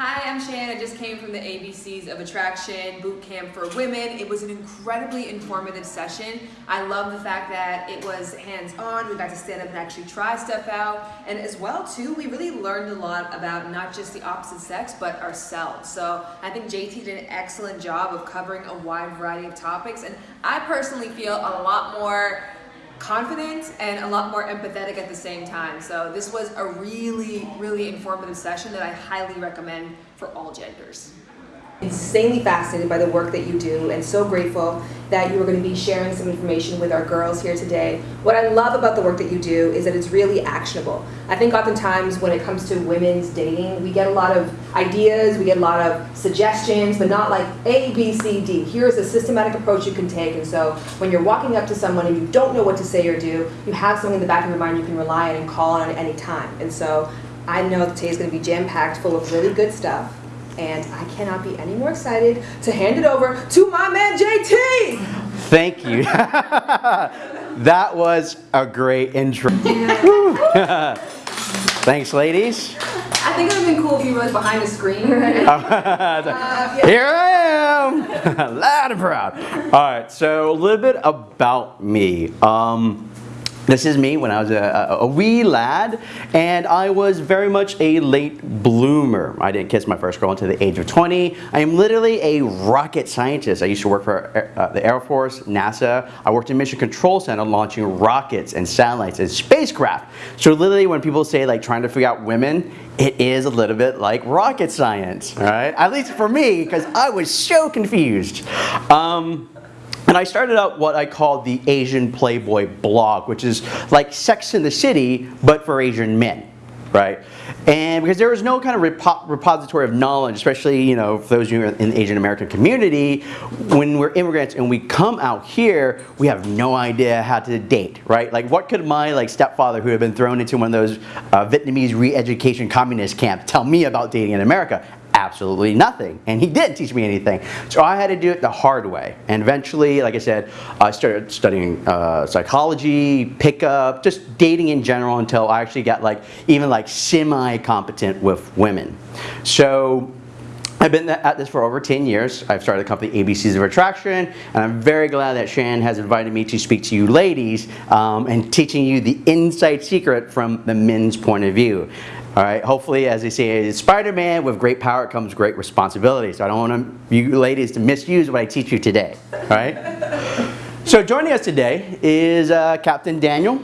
Hi, I'm Shan. I just came from the ABCs of Attraction Boot Camp for Women. It was an incredibly informative session. I love the fact that it was hands-on. We got to stand up and actually try stuff out. And as well, too, we really learned a lot about not just the opposite sex, but ourselves. So I think JT did an excellent job of covering a wide variety of topics. And I personally feel a lot more confident and a lot more empathetic at the same time. So this was a really, really informative session that I highly recommend for all genders insanely fascinated by the work that you do and so grateful that you are going to be sharing some information with our girls here today. What I love about the work that you do is that it's really actionable. I think oftentimes when it comes to women's dating, we get a lot of ideas, we get a lot of suggestions, but not like A, B, C, D. Here's a systematic approach you can take. And so when you're walking up to someone and you don't know what to say or do, you have something in the back of your mind you can rely on and call on at any time. And so I know today's going to be jam-packed full of really good stuff and I cannot be any more excited to hand it over to my man JT. Thank you. that was a great intro. Thanks, ladies. I think it would have been cool if you were behind the screen. uh, yeah. Here I am, loud and proud. All right, so a little bit about me. Um, this is me when I was a, a, wee lad, and I was very much a late bloomer. I didn't kiss my first girl until the age of 20. I am literally a rocket scientist. I used to work for uh, the Air Force, NASA. I worked in Mission Control Center launching rockets and satellites and spacecraft. So literally when people say like trying to figure out women, it is a little bit like rocket science, right? At least for me, because I was so confused. Um, and I started out what I called the Asian Playboy blog, which is like Sex in the City, but for Asian men, right? And because there was no kind of repo repository of knowledge, especially, you know, for those of you in the Asian American community, when we're immigrants and we come out here, we have no idea how to date, right? Like what could my like stepfather who had been thrown into one of those uh, Vietnamese re-education communist camps tell me about dating in America? Absolutely nothing. And he didn't teach me anything. So I had to do it the hard way. And eventually, like I said, I started studying uh, psychology, pickup, just dating in general until I actually got like even like semi-competent with women. So I've been at this for over 10 years. I've started the company ABCs of Attraction, and I'm very glad that Shan has invited me to speak to you ladies um, and teaching you the inside secret from the men's point of view. All right, hopefully, as they say, Spider-Man, with great power comes great responsibility. So I don't want you ladies to misuse what I teach you today, all right? so joining us today is uh, Captain Daniel.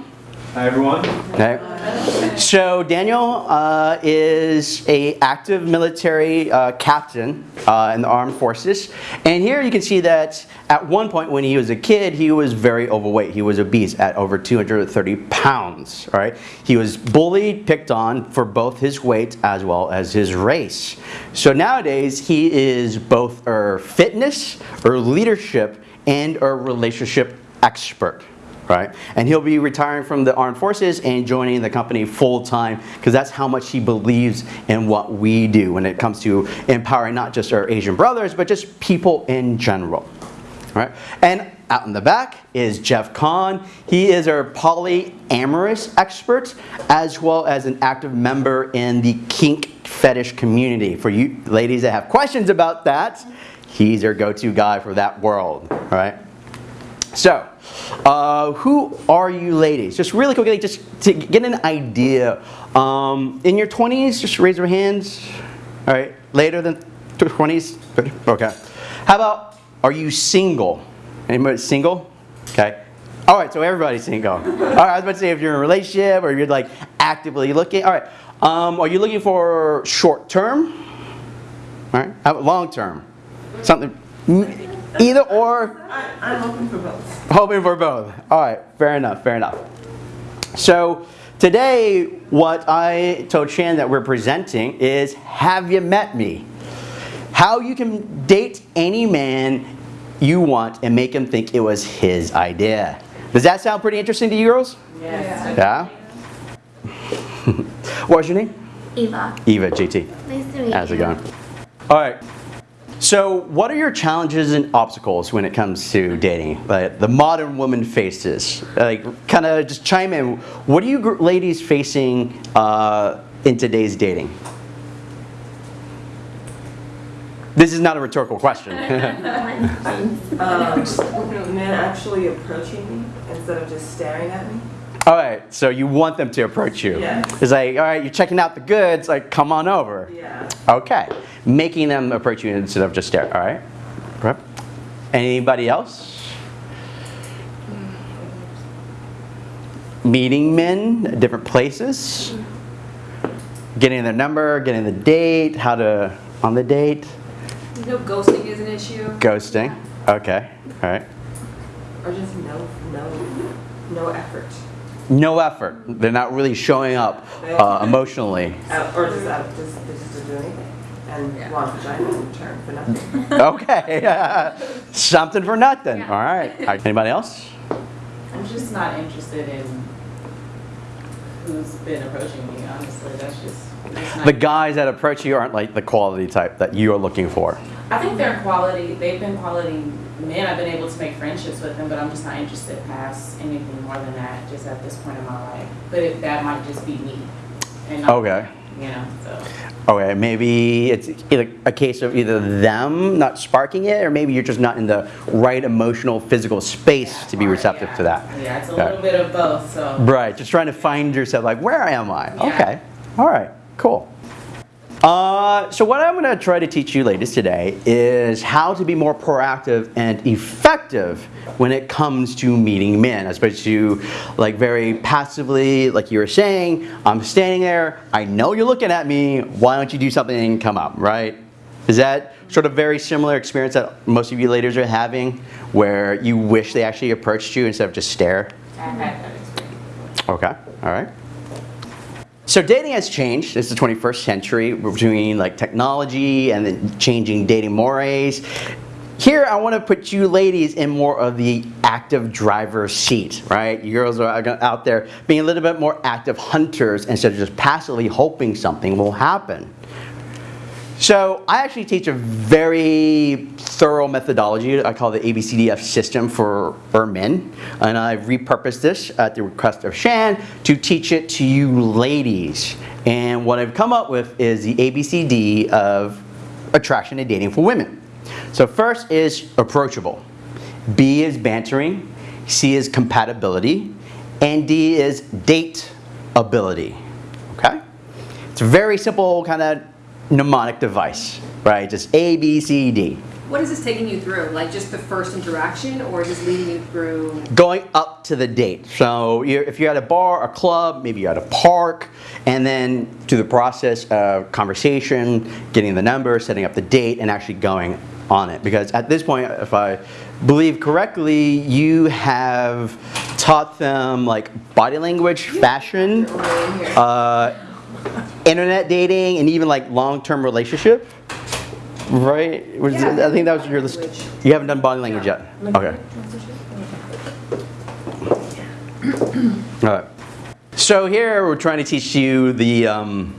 Hi, everyone. Okay. So Daniel uh, is a active military uh, captain uh, in the armed forces. And here you can see that at one point when he was a kid, he was very overweight. He was obese at over 230 pounds, right? He was bullied, picked on for both his weight as well as his race. So nowadays, he is both a fitness or leadership and a relationship expert right? And he'll be retiring from the armed forces and joining the company full time because that's how much he believes in what we do when it comes to empowering not just our Asian brothers, but just people in general, right? And out in the back is Jeff Kahn. He is our polyamorous expert as well as an active member in the kink fetish community. For you ladies that have questions about that, he's our go-to guy for that world, right? So, uh, who are you ladies? Just really quickly, just to get an idea. Um, in your 20s, just raise your hands. All right, later than 20s? Okay. How about, are you single? Anybody single? Okay. All right, so everybody's single. All right, I was about to say if you're in a relationship or you're like actively looking. All right, um, are you looking for short term? All right, long term? Something Either or? I, I'm hoping for both. Hoping for both. All right, fair enough, fair enough. So today, what I told Shan that we're presenting is Have You Met Me? How you can date any man you want and make him think it was his idea. Does that sound pretty interesting to you girls? Yes. Yeah? What's your name? Eva. Eva, JT. Nice to meet you. How's it you. going? All right. So what are your challenges and obstacles when it comes to dating? Like the modern woman faces. Like kind of just chime in. What are you ladies facing uh, in today's dating? This is not a rhetorical question. Um, men actually approaching me instead of just staring at me. All right, so you want them to approach you. Yes. It's like, all right, you're checking out the goods, like, come on over. Yeah. Okay, making them approach you instead of just stare. All right. Right. Anybody else? Meeting men at different places. Getting their number, getting the date, how to on the date. You know, ghosting is an issue. Ghosting. Okay. All right. Or just no, no, no effort. No effort. They're not really showing up uh, emotionally. Uh, or just, uh, just, just don't do anything. And Yeah. want vagina in return for nothing. Okay. Something for nothing. Yeah. All right. Anybody else? I'm just not interested in who's been approaching me, honestly. That's just, it's. The guys that approach you aren't like the quality type that you are looking for. I think they're quality, they've been quality men. I've been able to make friendships with them, but I'm just not interested past anything more than that, just at this point in my life. But it, that might just be me. and not- Okay. You know, so. Okay, maybe it's either a case of either them not sparking it, or maybe you're just not in the right emotional, physical space to be receptive yeah. to that. Yeah, it's a little bit of both, so. Right, just trying to find yourself, like, where am I? Yeah. Okay, all right, cool. Uh, so what I'm going to try to teach you ladies today is how to be more proactive and effective when it comes to meeting men, as opposed to like very passively, like you were saying, I'm standing there, I know you're looking at me, why don't you do something and come up, right? Is that sort of very similar experience that most of you ladies are having, where you wish they actually approached you instead of just stare? I've had that experience. Okay, all right. So dating has changed. It's the 21st century between like technology and then changing dating mores. Here, I want to put you ladies in more of the active driver's seat, right? You girls are out there being a little bit more active hunters instead of just passively hoping something will happen. So I actually teach a very thorough methodology. I call the ABCDF system for, for men. And I've repurposed this at the request of Shan to teach it to you ladies. And what I've come up with is the ABCD of attraction and dating for women. So first is approachable. B is bantering. C is compatibility. And D is date ability. Okay? It's a very simple kind of mnemonic device, right? Just A, B, C, D. What is this taking you through? Like just the first interaction or just leading you through? Going up to the date. So you're, if you're at a bar, a club, maybe you're at a park, and then to the process of conversation, getting the number, setting up the date, and actually going on it. Because at this point, if I believe correctly, you have taught them like body language, fashion, uh, internet dating, and even like long-term relationship. Right? Yeah, I think that was your list. You haven't done body language yet? Okay. All right. So here we're trying to teach you the um,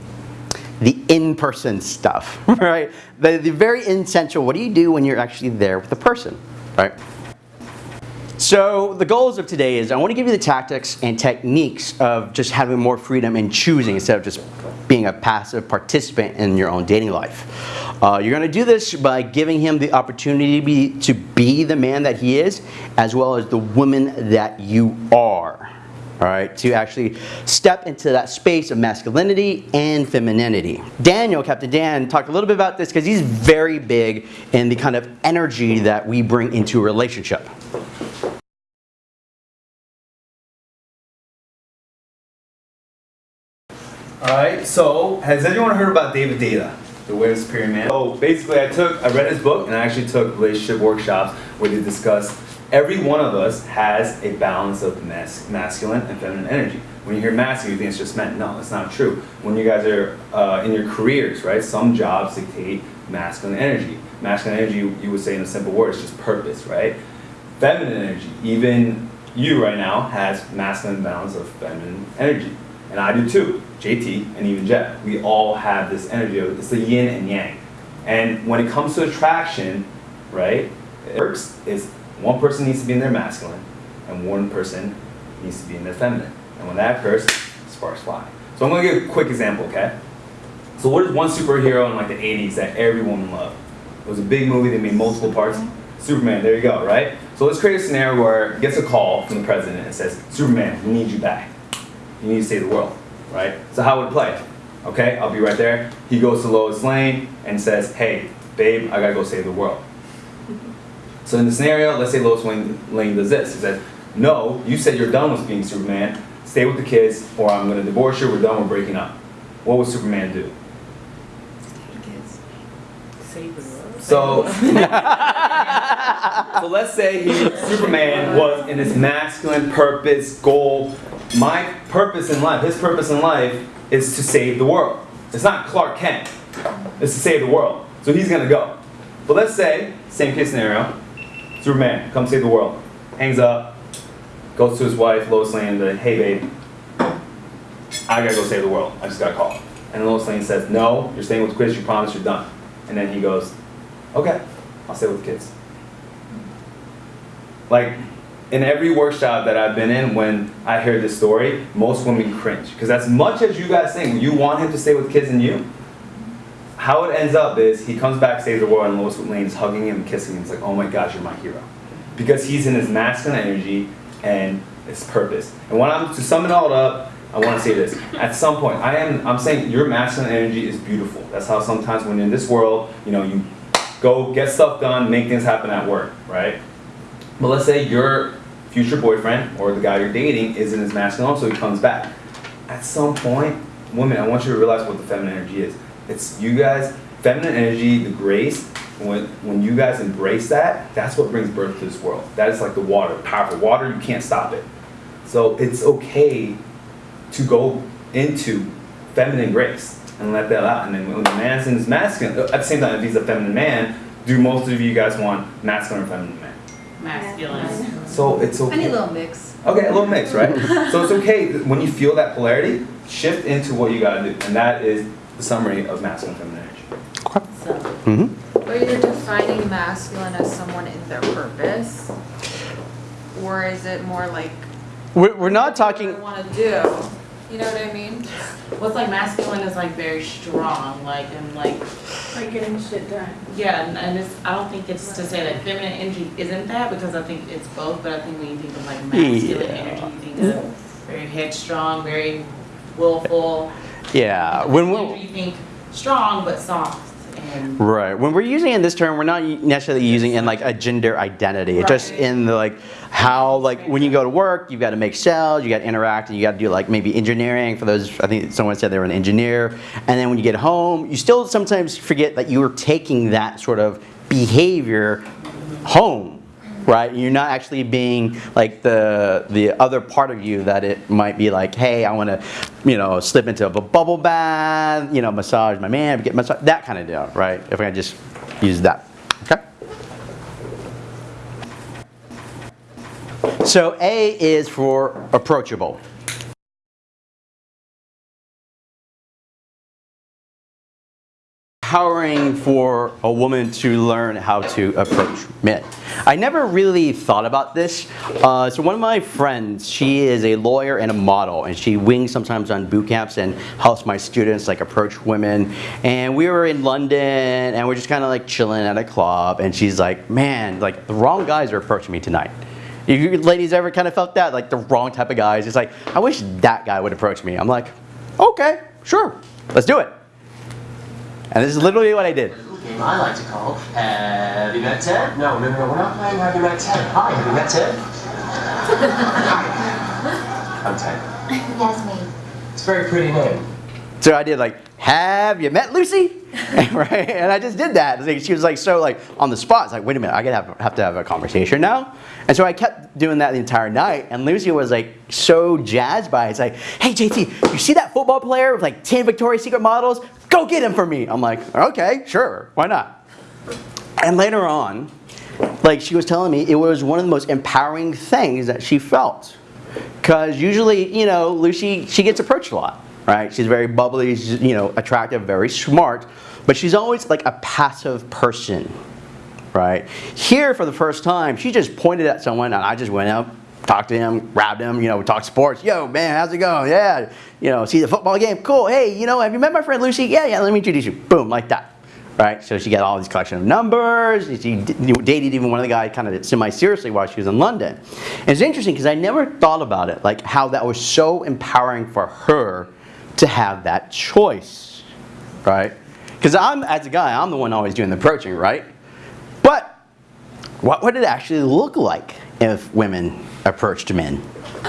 the in-person stuff, right? The, the very essential. What do you do when you're actually there with the person, right? So the goals of today is I want to give you the tactics and techniques of just having more freedom in choosing instead of just being a passive participant in your own dating life. Uh, you're going to do this by giving him the opportunity to be, to be the man that he is as well as the woman that you are. All right, to actually step into that space of masculinity and femininity. Daniel, Captain Dan, talked a little bit about this because he's very big in the kind of energy that we bring into a relationship. Alright, so has anyone heard about David Deida, the Weird Superior Man? So basically I took, I read his book and I actually took relationship workshops where they discuss every one of us has a balance of mas- masculine and feminine energy. When you hear masculine, you think it's just men. No, it's not true. When you guys are uh, in your careers, right, some jobs dictate masculine energy. Masculine energy, you, you would say in a simple word, is just purpose, right? Feminine energy, even you right now has masculine balance of feminine energy. And I do too. JT and even Jeff. We all have this energy. of- It's the yin and yang. And when it comes to attraction, right, it works is one person needs to be in their masculine and one person needs to be in their feminine. And when that occurs, sparks fly. So I'm gonna give a quick example, okay? So what is one superhero in like the 80s that every woman loved? It was a big movie. They made multiple parts. Superman. There you go. Right. So let's create a scenario where he gets a call from the president and says, "Superman, we need you back. You need to save the world." Right. So how would it play? Okay, I'll be right there. He goes to Lois Lane and says, "Hey, babe, I gotta go save the world." So in the scenario, let's say Lois Lane, Lane does this. He says, "No, you said you're done with being Superman. Stay with the kids, or I'm gonna divorce you. We're done. We're breaking up." What would Superman do? Stay with the kids. Save the world. So, so let's say he, Superman was in his masculine purpose, goal. My purpose in life, his purpose in life, is to save the world. It's not Clark Kent. It's to save the world. So he's gonna go. But let's say, same case scenario, Superman, come save the world. Hangs up, goes to his wife, Lois Lane, and hey babe, I gotta go save the world. I just got a call. And Lois Lane says, no, you're staying with the kids, you promised you're done. And then he goes, okay, I'll stay with the kids. Like, in every workshop that I've been in, when I hear this story, most women cringe. Because as much as you guys think you want him to stay with kids and you, how it ends up is he comes back, saves the world, and Lois Lane is hugging him kissing him. It's like, oh my gosh, you're my hero. Because he's in his masculine energy and his purpose. And when I'm to sum it all up, I want to say this. At some point, I am I'm saying your masculine energy is beautiful. That's how sometimes when in this world, you know, you go get stuff done, make things happen at work, right? But let's say your future boyfriend or the guy you're dating is in his masculine, so he comes back. At some point, women, I want you to realize what the feminine energy is. It's you guys, feminine energy, the grace. When when you guys embrace that, that's what brings birth to this world. That is like the water, powerful water. You can't stop it. So it's okay to go into feminine grace and let that out. And then when the man's in his masculine, at the same time, if he's a feminine man, do most of you guys want masculine or feminine man? Masculine. So it's okay. I need a little mix. Okay, a little mix, right? so it's okay when you feel that polarity, shift into what you gotta do, and that is the summary of masculine and feminine energy. So, hmm Or you're defining masculine as someone in their purpose? Or is it more like, We're, we're not I talking. want to do? You know what I mean? what's like masculine is like very strong, like and like Like getting shit done. yeah, and, and it's I don't think it's to say that feminine energy isn't that because I think it's both. But I think when you think of like masculine Yeah. energy, you think of very headstrong, very willful. Yeah. When we, you think strong but soft Right. When we're using it in this term, we're not necessarily using in like a gender identity. It's just in the like how like when you go to work, you've got to make sales, you got to interact, and you got to do like maybe engineering. For those, I think someone said they were an engineer. And then when you get home, you still sometimes forget that you were taking that sort of behavior home. Right, you're not actually being like the the other part of you that it might be like, hey, I want to, you know, slip into a bubble bath, you know, massage my man, get massage, that kind of deal, right? If I just use that, okay. So A is for approachable. Empowering for a woman to learn how to approach men. I never really thought about this. Uh, so one of my friends, she is a lawyer and a model, and she wings sometimes on boot camps and helps my students like approach women. And we were in London, and we're just kind of like chilling at a club, and she's like, "Man, like the wrong guys are approaching me tonight." You ladies ever kind of felt that? Like the wrong type of guys? It's like, I wish that guy would approach me. I'm like, okay, sure, let's do it. And this is literally what I did. game I like to call Have you met Ted? No, no, no, we're not playing Have you met Ted? Hi, have you met Ted? Hi. I'm Ted. Yes, me. It's a very pretty name. So I did like, have you met Lucy? right? And I just did that. She was like so like on the spot. It's like, wait a minute, I gotta have, have to have a conversation now. And so I kept doing that the entire night. And Lucy was like so jazzed by it. It's like, hey JT, you see that football player with like 10 Victoria's Secret models? Go get him for me. I'm like, okay, sure, why not? And later on, like she was telling me, it was one of the most empowering things that she felt. Because usually, you know, Lucy, she gets approached a lot, right? She's very bubbly, she's, you know, attractive, very smart, but she's always like a passive person, right? Here, for the first time, she just pointed at someone and I just went up, talked to him, grabbed him, you know, talked sports. Yo, man, how's it going? Yeah, you know, see the football game? Cool. Hey, you know, have you met my friend Lucy? Yeah, yeah, let me introduce you. Boom, like that. right? So she got all these collection of numbers. She dated even one of the guys kind of semi-seriously while she was in London. And it's interesting because I never thought about it, like how that was so empowering for her to have that choice, right? Because I'm, as a guy, I'm the one always doing the approaching, right? But what would it actually look like if women approached men?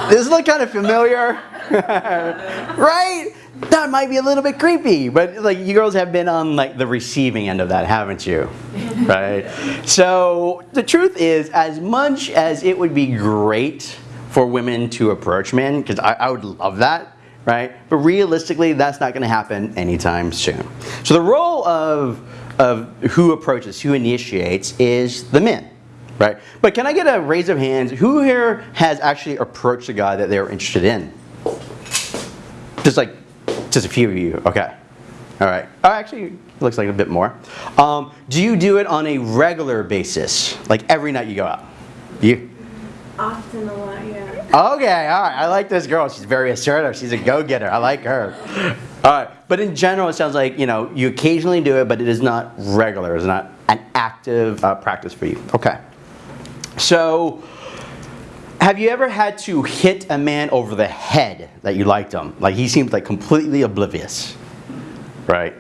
This look kind of familiar? right? That might be a little bit creepy, but like you girls have been on like the receiving end of that, haven't you? right? So the truth is, as much as it would be great for women to approach men, because I, I would love that, right? But realistically, that's not going to happen anytime soon. So the role of of who approaches, who initiates, is the men, right? But can I get a raise of hands? Who here has actually approached a guy that they were interested in? Just like, just a few of you. Okay. All right. Oh, actually, looks like a bit more. Um, do you do it on a regular basis, like every night you go out? You? Often a lot, yeah. Okay, all right. I like this girl. She's very assertive. She's a go-getter. I like her. All right. But in general, it sounds like, you know, you occasionally do it, but it is not regular. It's not an active uh, practice for you. Okay. So, have you ever had to hit a man over the head that you liked him? Like he seemed like completely oblivious. Right?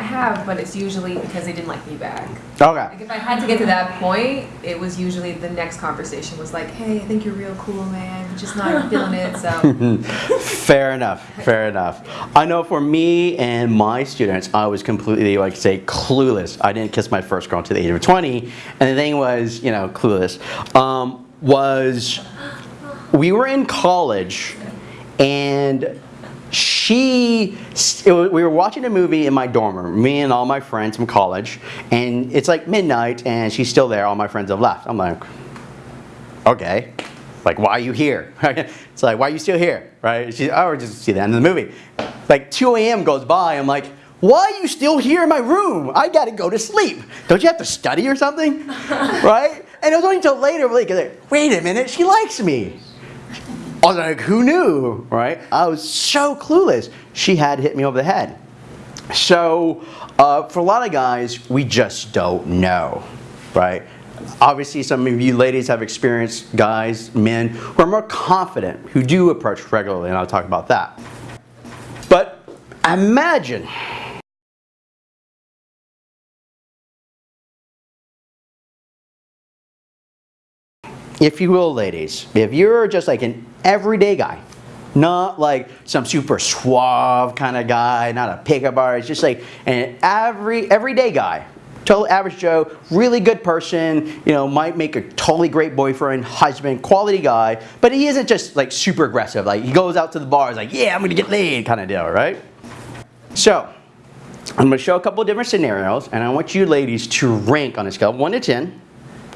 I have, but it's usually because they didn't like me back. Okay. Like if I had to get to that point, it was usually the next conversation was like, "Hey, I think you're real cool, man. Just not feeling it." So Fair enough. Fair enough. I know for me and my students, I was completely like say clueless. I didn't kiss my first girl until the age of 20, and the thing was, you know, clueless. Um, was we were in college, and she it wa- we were watching a movie in my dorm room me and all my friends from college and it's like midnight and she's still there all my friends have left. I'm like okay like why are you here? It's like why are you still here? Right? She oh we're just see the end of the movie. Like 2 a.m goes by i'm like why are you still here in my room? I gotta go to sleep. Don't you have to study or something? Right? And it was only until later like wait a minute she likes me I was like, who knew, right? I was so clueless. She had hit me over the head. So, uh, for a lot of guys, we just don't know, right? Obviously, some of you ladies have experienced guys, men, who are more confident, who do approach regularly, and I'll talk about that. But imagine if you will, ladies, if you're just like an everyday guy, not like some super suave kind of guy, not a pickup artist, just like an every everyday guy, total average Joe, really good person, you know, might make a totally great boyfriend, husband, quality guy, but he isn't just like super aggressive. Like he goes out to the bar, he's like, yeah, I'm gonna get laid kind of deal, right? So, I'm gonna show a couple different scenarios, and I want you ladies to rank on a scale of 1 to 10,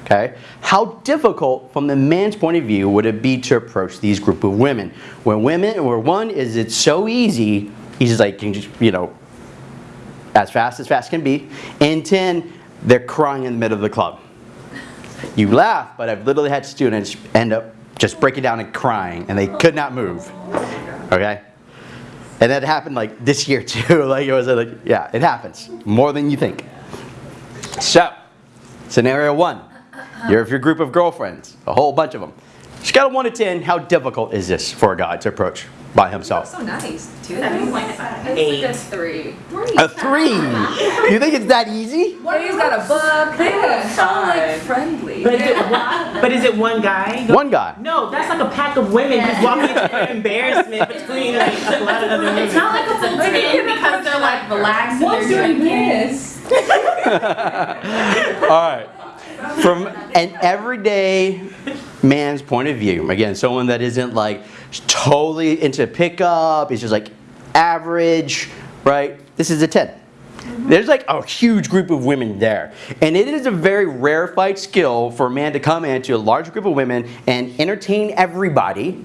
okay, how difficult from the man's point of view would it be to approach these group of women? Where women, where one is it's so easy, he's just like, you know, as fast as fast can be, and 10, they're crying in the middle of the club. You laugh, but I've literally had students end up just breaking down and crying, and they could not move, okay? And that happened like this year too. Like it was like, yeah, it happens more than you think. So, scenario one, you're with your group of girlfriends, a whole bunch of them. Scale of one to ten, how difficult is this for a guy to approach by himself? so nice. Two. It's like a three. A three. You think it's that easy? He's got a book. Yeah. So like friendly. But is, it one, but is it one guy? One guy. No, that's like a pack of women just walking into embarrassment between like a lot of other women. It's not like a full day because they're like relaxed What's they're this? All right. From an everyday man's point of view, again, someone that isn't like totally into pickup, is just like average, right? This is a 10. There's like a huge group of women there. And it is a very rarefied skill for a man to come into a large group of women and entertain everybody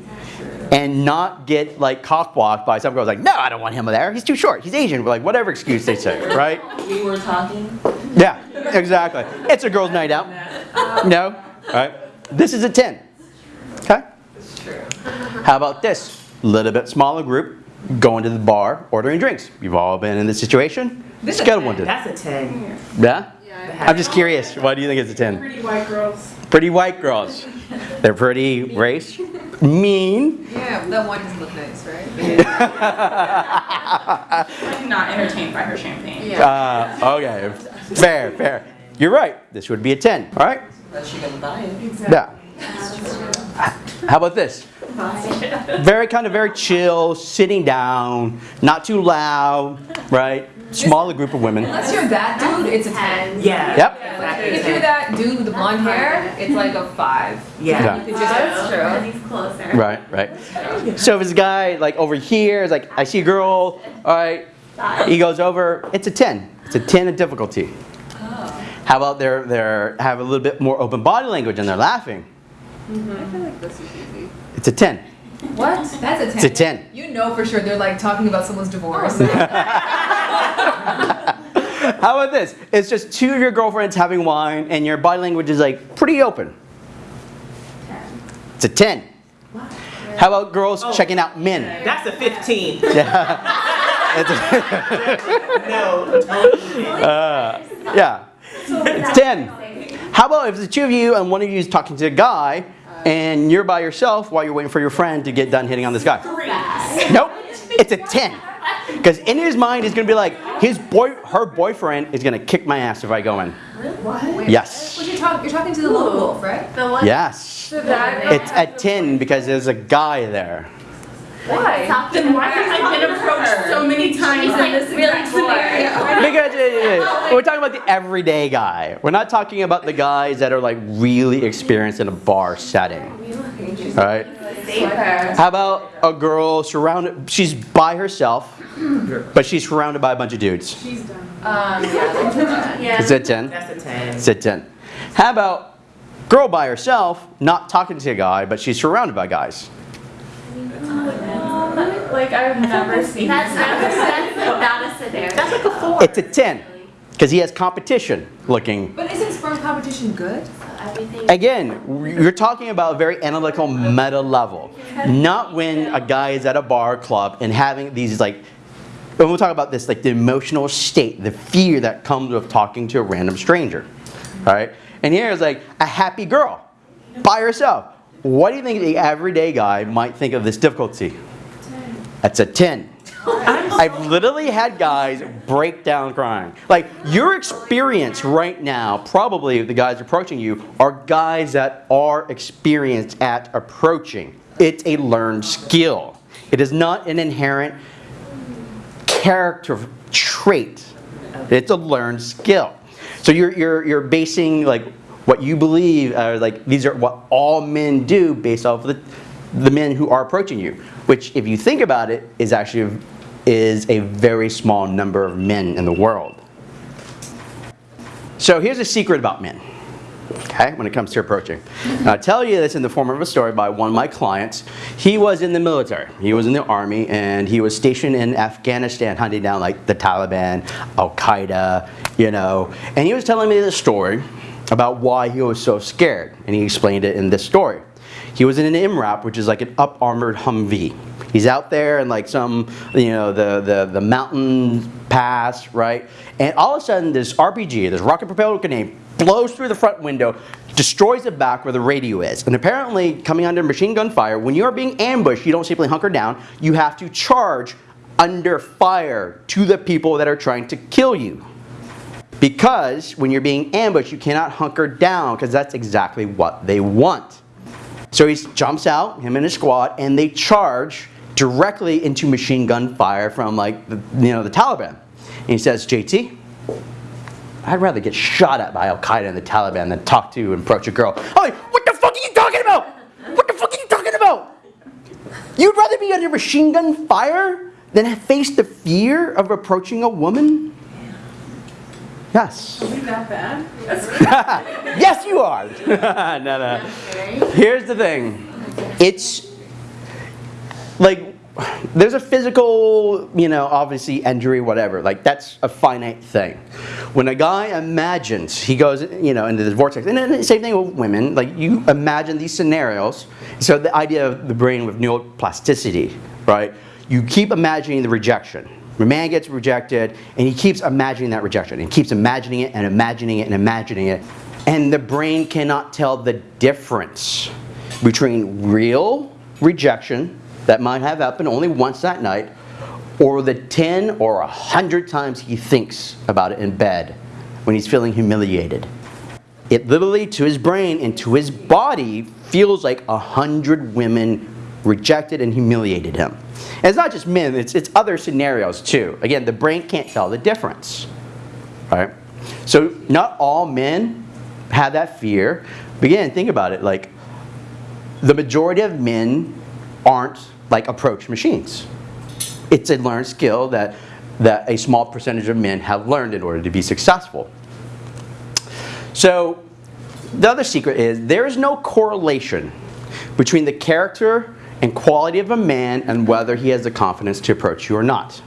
and not get like cockblocked by some girls like, no, I don't want him there. He's too short. He's Asian. We're Like whatever excuse they say, right? We were talking. Yeah, exactly. It's a girls' night out. No? All right. This is a 10. Okay? How about this? A little bit smaller group, going to the bar, ordering drinks. You've all been in this situation. This is Scale a of one to That's a ten. yeah. I'm just curious. Why do you think it's a ten? Pretty white girls. Pretty white girls. They're pretty race. Mean. Yeah, that one doesn't look nice, right? I'm not entertained by her champagne. Uh, okay. Fair, fair. You're right. This would be a 10. All right? Unless you're gonna buy it. Yeah. How about this? Very kind of very chill, sitting down, not too loud, right? Smaller group of women. Unless you're that dude, it's a 10. Yeah. Yep. If you're that dude with the blonde hair, it's like a 5. Yeah. You could just, that's true. He's closer. Right, right. So if it's a guy like over here, it's like, I see a girl, all right, he goes over, it's a 10. It's a 10 in difficulty. How about they're, they're, have a little bit more open body language and they're laughing? Mm -hmm. I feel like this is easy. It's a 10. What? That's a 10. It's a 10. You know for sure they're like talking about someone's divorce. How about this? It's just two of your girlfriends having wine and your body language is like pretty open. 10. It's a 10. How about girls checking out men? That's a fifteen. It's a- No. uh, yeah. It's 10. How about if the two of you and one of you is talking to a guy and you're by yourself while you're waiting for your friend to get done hitting on this guy? Nope. It's a 10. Because in his mind, he's going to be like, his boy, her boyfriend is going to kick my ass if I go in. Yes. What you talk, you're talking to the little wolf, right? The one. Yes. So that. It's at 10 because there's a guy there. Why? Then why have I been approached so many times He's in like this really exact scenario? Because we're talking about the everyday guy. We're not talking about the guys that are like really experienced in a bar setting. All right. How about a girl surrounded? She's by herself, but she's surrounded by a bunch of dudes. Um, yeah. Yeah. It's a 10. That's a ten. It's a 10. How about girl by herself, not talking to a guy, but she's surrounded by guys? Like I've never seen That's that. that's not a scenario. That's like a four. It's a 10 because he has competition looking. But isn't sperm competition good? Everything. Again, you're talking about a very analytical meta level. Not when a guy is at a bar or club and having these like, when we'll talk about this, like the emotional state, the fear that comes with talking to a random stranger. All right? And here is like a happy girl by herself. What do you think the everyday guy might think of this difficulty? That's a 10. I've literally had guys break down crying. Like your experience right now, probably the guys approaching you, are guys that are experienced at approaching. It's a learned skill. It is not an inherent character trait. It's a learned skill. So you're, you're, you're basing like what you believe are like these are what all men do based off of the, the men who are approaching you, which if you think about it is actually is a very small number of men in the world. So here's a secret about men. Okay, when it comes to approaching. I'll tell you this in the form of a story by one of my clients. He was in the military. He was in the army and he was stationed in Afghanistan hunting down like the Taliban, Al Qaeda, you know. And he was telling me this story about why he was so scared. And he explained it in this story. He was in an MRAP, which is like an up armored Humvee. He's out there in like some, you know, the, the, the mountain pass, right? And all of a sudden, this RPG, this rocket propelled grenade, blows through the front window, destroys the back where the radio is. And apparently, coming under machine gun fire, when you are being ambushed, you don't simply hunker down, you have to charge under fire to the people that are trying to kill you. Because when you're being ambushed, you cannot hunker down because that's exactly what they want. So he jumps out, him and his squad, and they charge directly into machine gun fire from like the, you know the Taliban. And he says, JT, I'd rather get shot at by Al Qaeda and the Taliban than talk to and approach a girl. I'm like, what the fuck are you talking about? What the fuck are you talking about? You'd rather be under machine gun fire than face the fear of approaching a woman? Yes. Is that bad? yes, you are. no, no. Here's the thing. It's like there's a physical, you know, obviously injury, whatever. Like that's a finite thing. When a guy imagines, he goes, you know, into this vortex. And then the same thing with women. Like you imagine these scenarios. So the idea of the brain with neuroplasticity, right? You keep imagining the rejection. A man gets rejected, and he keeps imagining that rejection, and keeps imagining it and imagining it and imagining it, and the brain cannot tell the difference between real rejection that might have happened only once that night, or the 10 or 100 times he thinks about it in bed when he's feeling humiliated. It literally, to his brain and to his body, feels like a hundred women rejected and humiliated him. And it's not just men, it's, it's other scenarios too. Again, the brain can't tell the difference. Right? So not all men have that fear. But again, think about it, like the majority of men aren't like approach machines. It's a learned skill that, that a small percentage of men have learned in order to be successful. So the other secret is there is no correlation between the character and quality of a man and whether he has the confidence to approach you or not.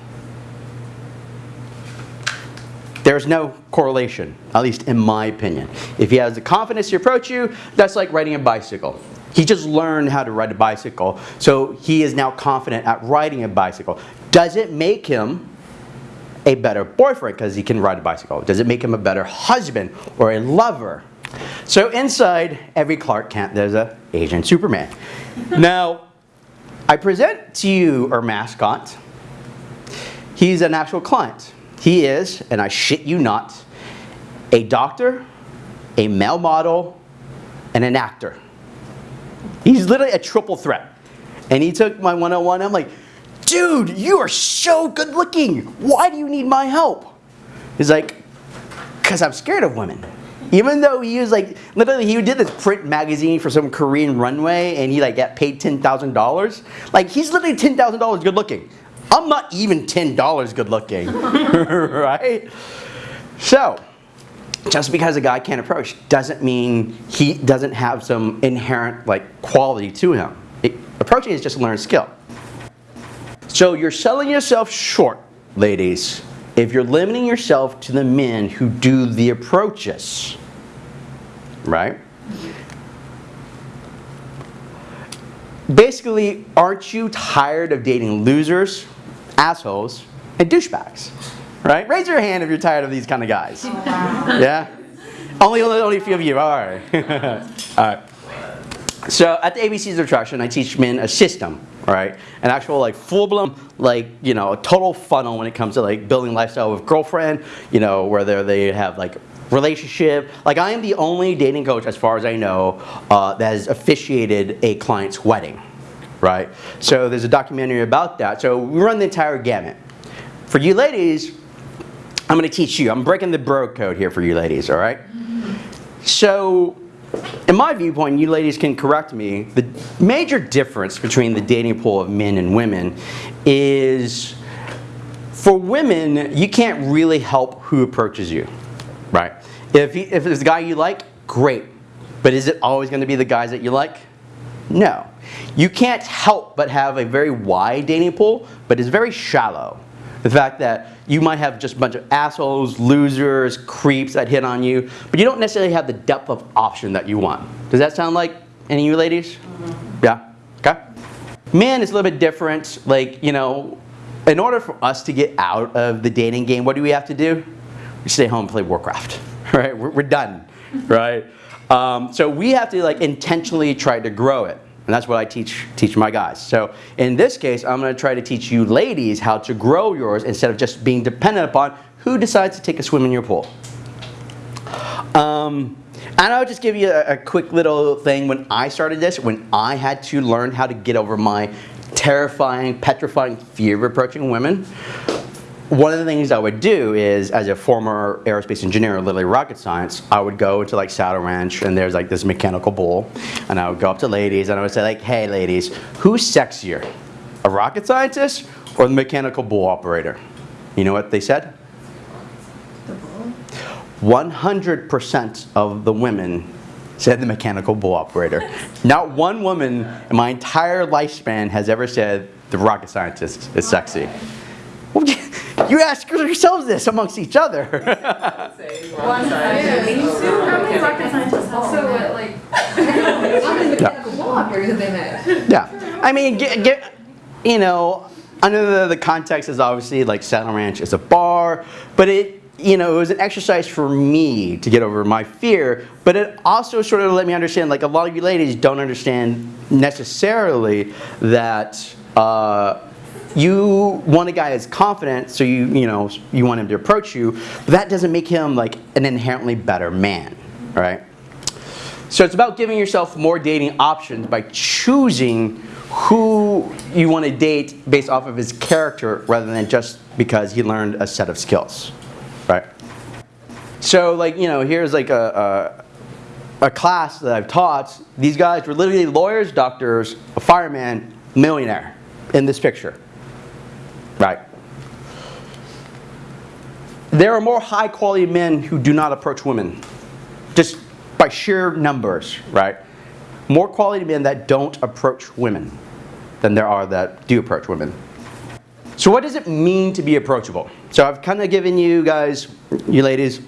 There's no correlation, at least in my opinion. If he has the confidence to approach you, that's like riding a bicycle. He just learned how to ride a bicycle, so he is now confident at riding a bicycle. Does it make him a better boyfriend because he can ride a bicycle? Does it make him a better husband or a lover? So inside every Clark Kent, there's a Asian Superman. now, I present to you our mascot. He's an actual client. He is, and I shit you not, a doctor, a male model, and an actor. He's literally a triple threat. And he took my one-on-one, oh I'm like, dude, you are so good looking. Why do you need my help? He's like, because I'm scared of women. Even though he was like, literally he did this print magazine for some Korean runway and he like got paid $10,000. Like he's literally $10,000 good looking. I'm not even $10 good looking, right? So, just because a guy can't approach doesn't mean he doesn't have some inherent like quality to him. It, approaching is just a learned skill. So you're selling yourself short, ladies, if you're limiting yourself to the men who do the approaches, right? Basically, aren't you tired of dating losers, assholes, and douchebags? Right? Raise your hand if you're tired of these kind of guys. Oh, yeah? Only, only, only a few of you. All right. All right. So at the ABCs of Attraction, I teach men a system, right? An actual like full-blown, like, you know, a total funnel when it comes to like building lifestyle with girlfriend, you know, whether they have like relationship. Like I am the only dating coach, as far as I know, uh, that has officiated a client's wedding, right? So there's a documentary about that. So we run the entire gamut. For you ladies, I'm gonna teach you. I'm breaking the bro code here for you ladies, all right? So in my viewpoint, you ladies can correct me, the major difference between the dating pool of men and women is for women, you can't really help who approaches you, right? If, he, if it's a guy you like, great. But is it always going to be the guys that you like? No. You can't help but have a very wide dating pool, but it's very shallow. The fact that you might have just a bunch of assholes, losers, creeps that hit on you, but you don't necessarily have the depth of option that you want. Does that sound like any of you ladies? Mm-hmm. Yeah? Okay? Men is a little bit different. Like, you know, in order for us to get out of the dating game, what do we have to do? We stay home and play Warcraft, right? We're, we're done, right? Um, so we have to like intentionally try to grow it. And that's what I teach, teach my guys. So in this case, I'm going to try to teach you ladies how to grow yours instead of just being dependent upon who decides to take a swim in your pool. Um, and I'll just give you a, a quick little thing. When I started this, when I had to learn how to get over my terrifying, petrifying fear of approaching women, one of the things I would do is, as a former aerospace engineer, literally rocket science, I would go to like Saddle Ranch and there's like this mechanical bull, and I would go up to ladies and I would say like, hey ladies, who's sexier, a rocket scientist or the mechanical bull operator? You know what they said? 100% of the women said the mechanical bull operator. Not one woman in my entire lifespan has ever said the rocket scientist is sexy. Well, You ask yourselves this amongst each other. How many rocket scientists So what, like, how many mechanical bull have they met? yeah. I mean, get, get, you know, under the, the context is obviously like Saddle Ranch is a bar, but it, you know, it was an exercise for me to get over my fear, but it also sort of let me understand, like a lot of you ladies don't understand necessarily that uh, you want a guy as confident, so you, you know, you want him to approach you, but that doesn't make him like an inherently better man, right? So it's about giving yourself more dating options by choosing who you want to date based off of his character rather than just because he learned a set of skills, right? So like, you know, here's like a, a, a class that I've taught. These guys were literally lawyers, doctors, a fireman, millionaire in this picture, right? There are more high quality men who do not approach women, just by sheer numbers, right? More quality men that don't approach women than there are that do approach women. So what does it mean to be approachable? So I've kind of given you guys, you ladies,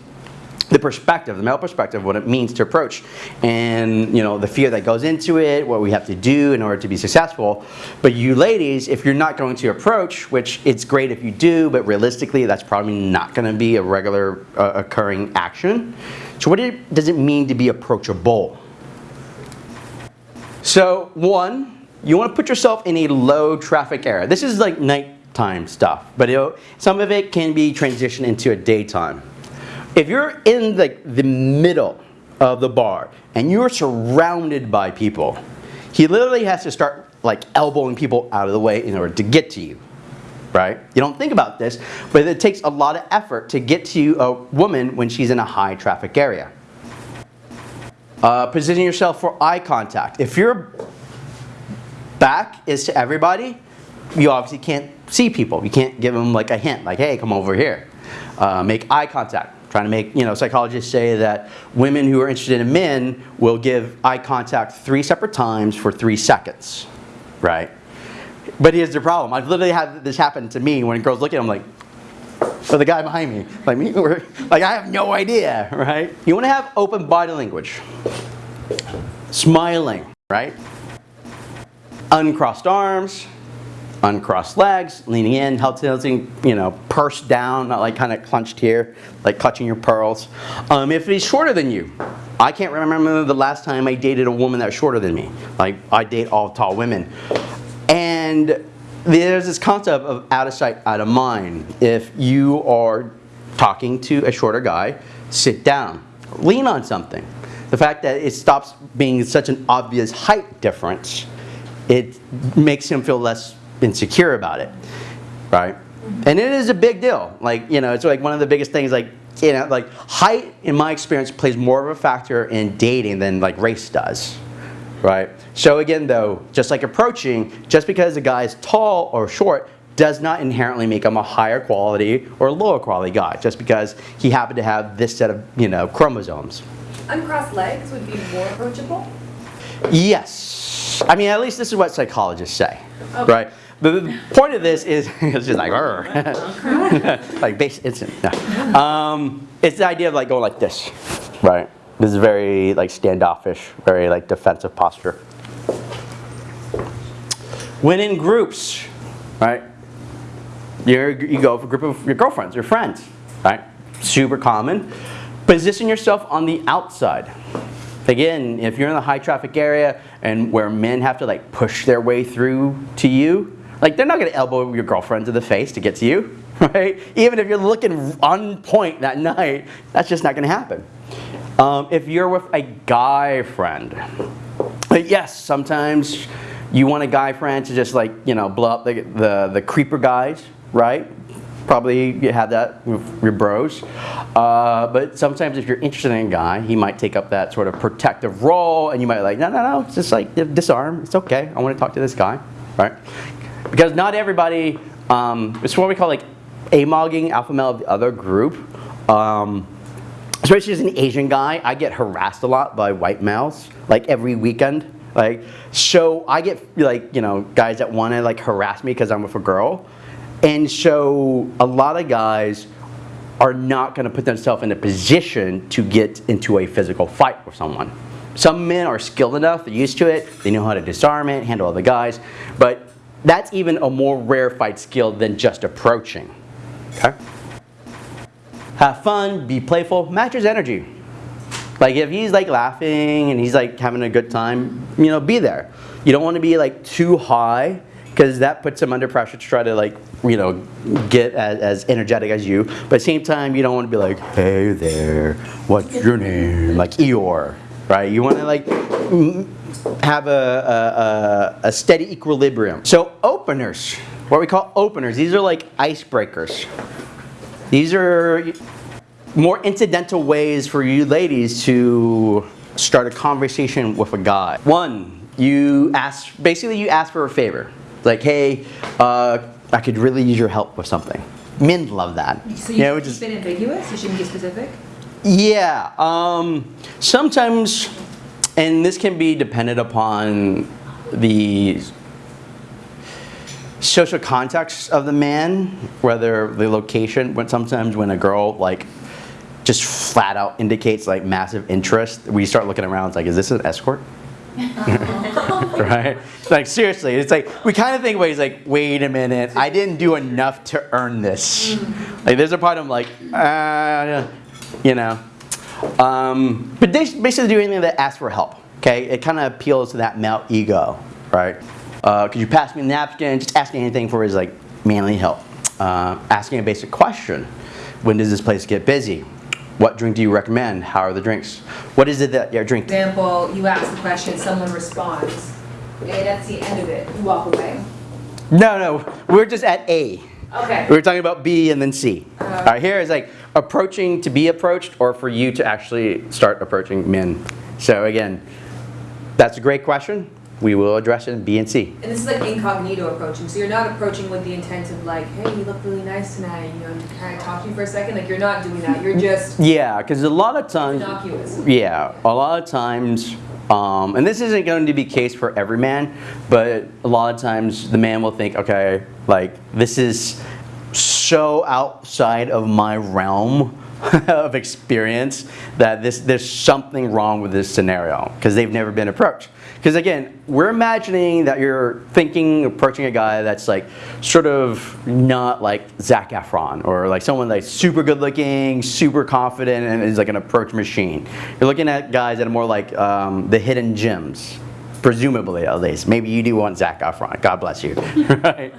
the perspective, the male perspective, what it means to approach, and you know the fear that goes into it, what we have to do in order to be successful. But you ladies, if you're not going to approach, which it's great if you do, but realistically that's probably not going to be a regular uh, occurring action. So what does it mean to be approachable? So one, you want to put yourself in a low traffic area. This is like nighttime stuff, but some of it can be transitioned into a daytime. If you're in the, the middle of the bar and you're surrounded by people, he literally has to start like elbowing people out of the way in order to get to you, right? You don't think about this, but it takes a lot of effort to get to a woman when she's in a high traffic area. Uh, position yourself for eye contact. If your back is to everybody, you obviously can't see people. You can't give them like a hint, like, hey, come over here. Uh, make eye contact. Trying to make, you know, psychologists say that women who are interested in men will give eye contact three separate times for three seconds, right? But here's the problem. I've literally had this happen to me when girls look at him like, for the guy behind me, like me, like I have no idea, right? You want to have open body language. Smiling, right? Uncrossed arms, uncrossed legs, leaning in, held tilting, you know, pursed down, not like kind of clenched here, like clutching your pearls. Um, if he's shorter than you, I can't remember the last time I dated a woman that was shorter than me. Like I date all tall women. And there's this concept of out of sight, out of mind. If you are talking to a shorter guy, sit down, lean on something. The fact that it stops being such an obvious height difference, it makes him feel less insecure about it, right? And it is a big deal. Like, you know, it's like one of the biggest things, like, you know, like height, in my experience, plays more of a factor in dating than like race does, right? So again, though, just like approaching, just because a guy is tall or short does not inherently make him a higher quality or lower quality guy, just because he happened to have this set of, you know, chromosomes. Uncrossed legs would be more approachable. Yes. I mean, at least this is what psychologists say, right? The, the point of this is, it's just like, like base, it's, no. um, it's the idea of like going like this, right? This is very like standoffish, very like defensive posture. When in groups, right? You're, you go for a group of your girlfriends, your friends, right? Super common. Position yourself on the outside. Again, if you're in a high traffic area and where men have to like push their way through to you, like they're not gonna elbow your girlfriend to the face to get to you, right? Even if you're looking on point that night, that's just not gonna happen. Um, if you're with a guy friend, yes, sometimes you want a guy friend to just like, you know, blow up the, the, the creeper guys, right? Probably you have that with your bros. Uh, but sometimes if you're interested in a guy, he might take up that sort of protective role and you might like, no, no, no, just like disarm. It's okay. I want to talk to this guy, right? Because not everybody, um, it's what we call like amogging alpha male of the other group. Um, especially as an Asian guy, I get harassed a lot by white males, like every weekend. Like, so I get like, you know, guys that want to like harass me because I'm with a girl. And so a lot of guys are not going to put themselves in a position to get into a physical fight with someone. Some men are skilled enough, they're used to it, they know how to disarm it, handle other guys. But that's even a more rarefied skill than just approaching. Okay? Have fun, be playful, match his energy. Like if he's like laughing and he's like having a good time, you know, be there. You don't want to be like too high because that puts him under pressure to try to like, you know, get as, as energetic as you. But at the same time, you don't want to be like, hey there, what's your name? Like Eeyore, right? You want to like have a, a, a, a steady equilibrium. So openers, what we call openers, these are like icebreakers. These are more incidental ways for you ladies to start a conversation with a guy. One, you ask, basically you ask for a favor. Like, hey, uh, I could really use your help with something. Men love that. So you know, is- keep it ambiguous. You shouldn't be specific. yeah, um, sometimes, and this can be dependent upon the social context of the man, whether the location, when sometimes when a girl like just flat out indicates like massive interest, we start looking around, it's like, is this an escort? right? Like seriously, it's like we kind of think ways like, wait a minute, I didn't do enough to earn this. Like there's a part of like, uh, you know. Um, but they basically do anything that asks for help. Okay, it kind of appeals to that male ego, right? Uh, could you pass me a napkin? Just asking anything for his like manly help. Uh, asking a basic question: When does this place get busy? What drink do you recommend? How are the drinks? What is it that you're drinking? For example, you ask the question, someone responds, and that's the end of it. You walk away. No, no, we're just at A. Okay. We were talking about B and then C. All right, here is like approaching to be approached or for you to actually start approaching men. So again, that's a great question. We will address it in B and C. And this is like incognito approaching. So you're not approaching with the intent of like, hey, you look really nice tonight. You know, kind of talk to you for a second. Like you're not doing that. You're just Yeah, because a lot of times, innocuous. yeah, a lot of times, um, and this isn't going to be case for every man, but a lot of times the man will think, okay, like this is so outside of my realm of experience that this there's something wrong with this scenario because they've never been approached. Because again, we're imagining that you're thinking, approaching a guy that's like sort of not like Zac Efron or like someone like super good looking, super confident, and is like an approach machine. You're looking at guys that are more like um, the hidden gems, presumably at least. Maybe you do want Zac Efron. God bless you. right?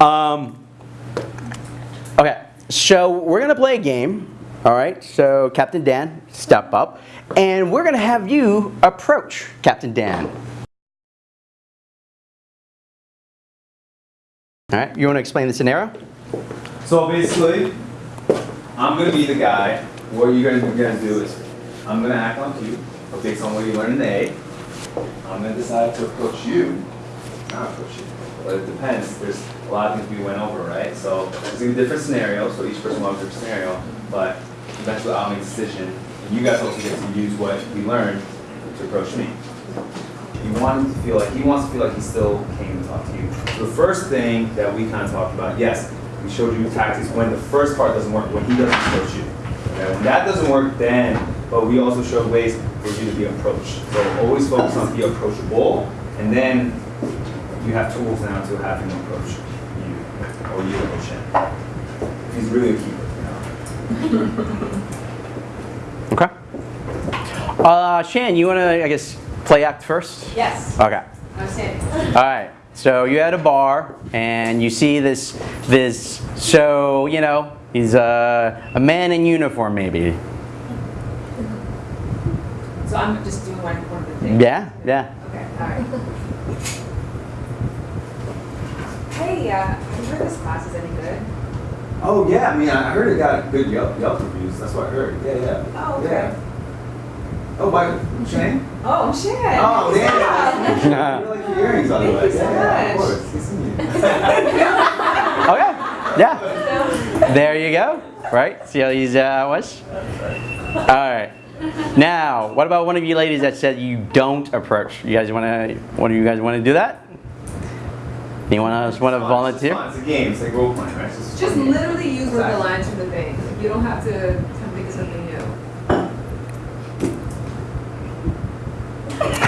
Um, okay, so we're gonna play a game. All right, so Captain Dan, step up, and we're gonna have you approach Captain Dan. All right, you wanna explain the scenario? So basically, I'm gonna be the guy. What you're you're gonna do is, I'm gonna act like you, but based on what you learned in A. I'm gonna decide to approach you, not approach you, but it depends. There's a lot of things we went over, right? So there's gonna be different scenarios, so each person will have a different scenario, but eventually I'll make a decision. And you guys also get to use what we learned to approach me. You want him to feel like, he wants to feel like he still came to talk to you. So the first thing that we kind of talked about, yes, we showed you tactics when the first part doesn't work, when he doesn't approach you. Okay, when that doesn't work, then, but we also showed ways for you to be approached. So always focus on be approachable, and then you have tools now to have him approach you, or you approach him. He's really a keeper, you know. Okay. Uh, Shan, you wanna, I guess, play act first? Yes. Okay. All right. So you're at a bar and you see this this so you know he's a a man in uniform maybe. So I'm just doing one one of the things. Yeah, yeah. Okay. All right. Hey, uh, have you heard this class is any good? Oh yeah, I mean, I heard it got good Yelp, Yelp reviews. That's what I heard. Yeah, yeah. Oh, okay. Yeah. Oh, by Shane? Oh, shit. Oh, Yeah. yeah. You like your earrings on the Thank you so yeah, yeah, of course. Good seeing you. Okay. Yeah. There you go. Right. See how he's uh, was. All right. Now, what about one of you ladies that said you don't approach? You guys want to? One of you guys want to do that? Anyone else want to It's fun, volunteer? It's, it's a game. It's like role playing, right? It's just, Just fun. literally use one of the Exactly. lines from the thing. Like, You don't have to come think of something new.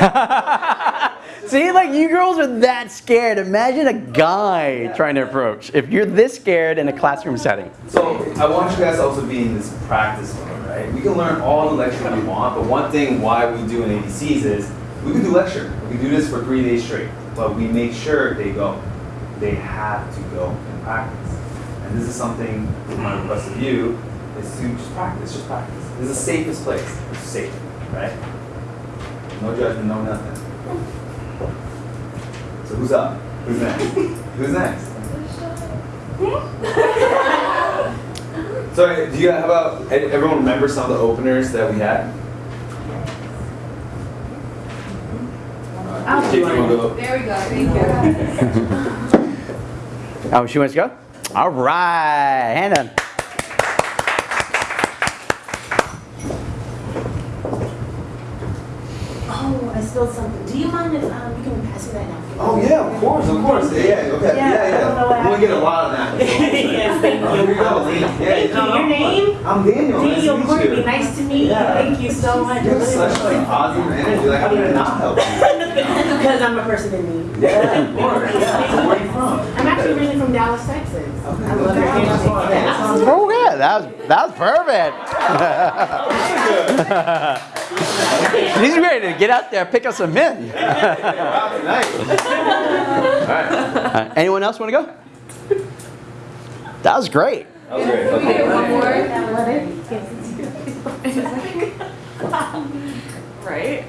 See, like you girls are that scared. Imagine a guy trying to approach. If you're this scared in a classroom setting. So I want you guys to also be in this practice mode, right? We can learn all the lecture we want, but one thing why we do in ABCs is we can do lecture. We can do this for three days straight, but we make sure they go. They have to go and practice. And this is something my request of you is to just practice, just practice. This is the safest place. It's safe, right? No judgment, no nothing. So who's up? Who's next? who's next? So do you how about everyone remember some of the openers that we had? I'll If do you wanna it. Go- There we go, thank you. Oh, she wants to go? All right, hand Oh, I spilled something. Do you mind if um, you can pass me that napkin? Oh yeah, of course, of course. Yeah, yeah, okay. Yeah, Yeah, I yeah. don't know what I'm gonna get a lot of that. yes, thank here you you. go, Lee. Yeah, Thank you. no, Your name? I'm Daniel. Daniel to meet Courtney. you. Nice to meet you. Yeah. Thank you so much. You have such like positive energy. Like, how did I not help you? Because I'm a person in need. Yeah, of course. Yeah. Where are you from? I'm actually originally from Dallas, Texas. Okay, I love okay. your That's energy. fine. Yeah, That Oh yeah, that was that was perfect. She's ready to get out there, pick up some men. Wow. All right. Anyone else want to go? That was great. That was great. Can we get Okay. one more? Right?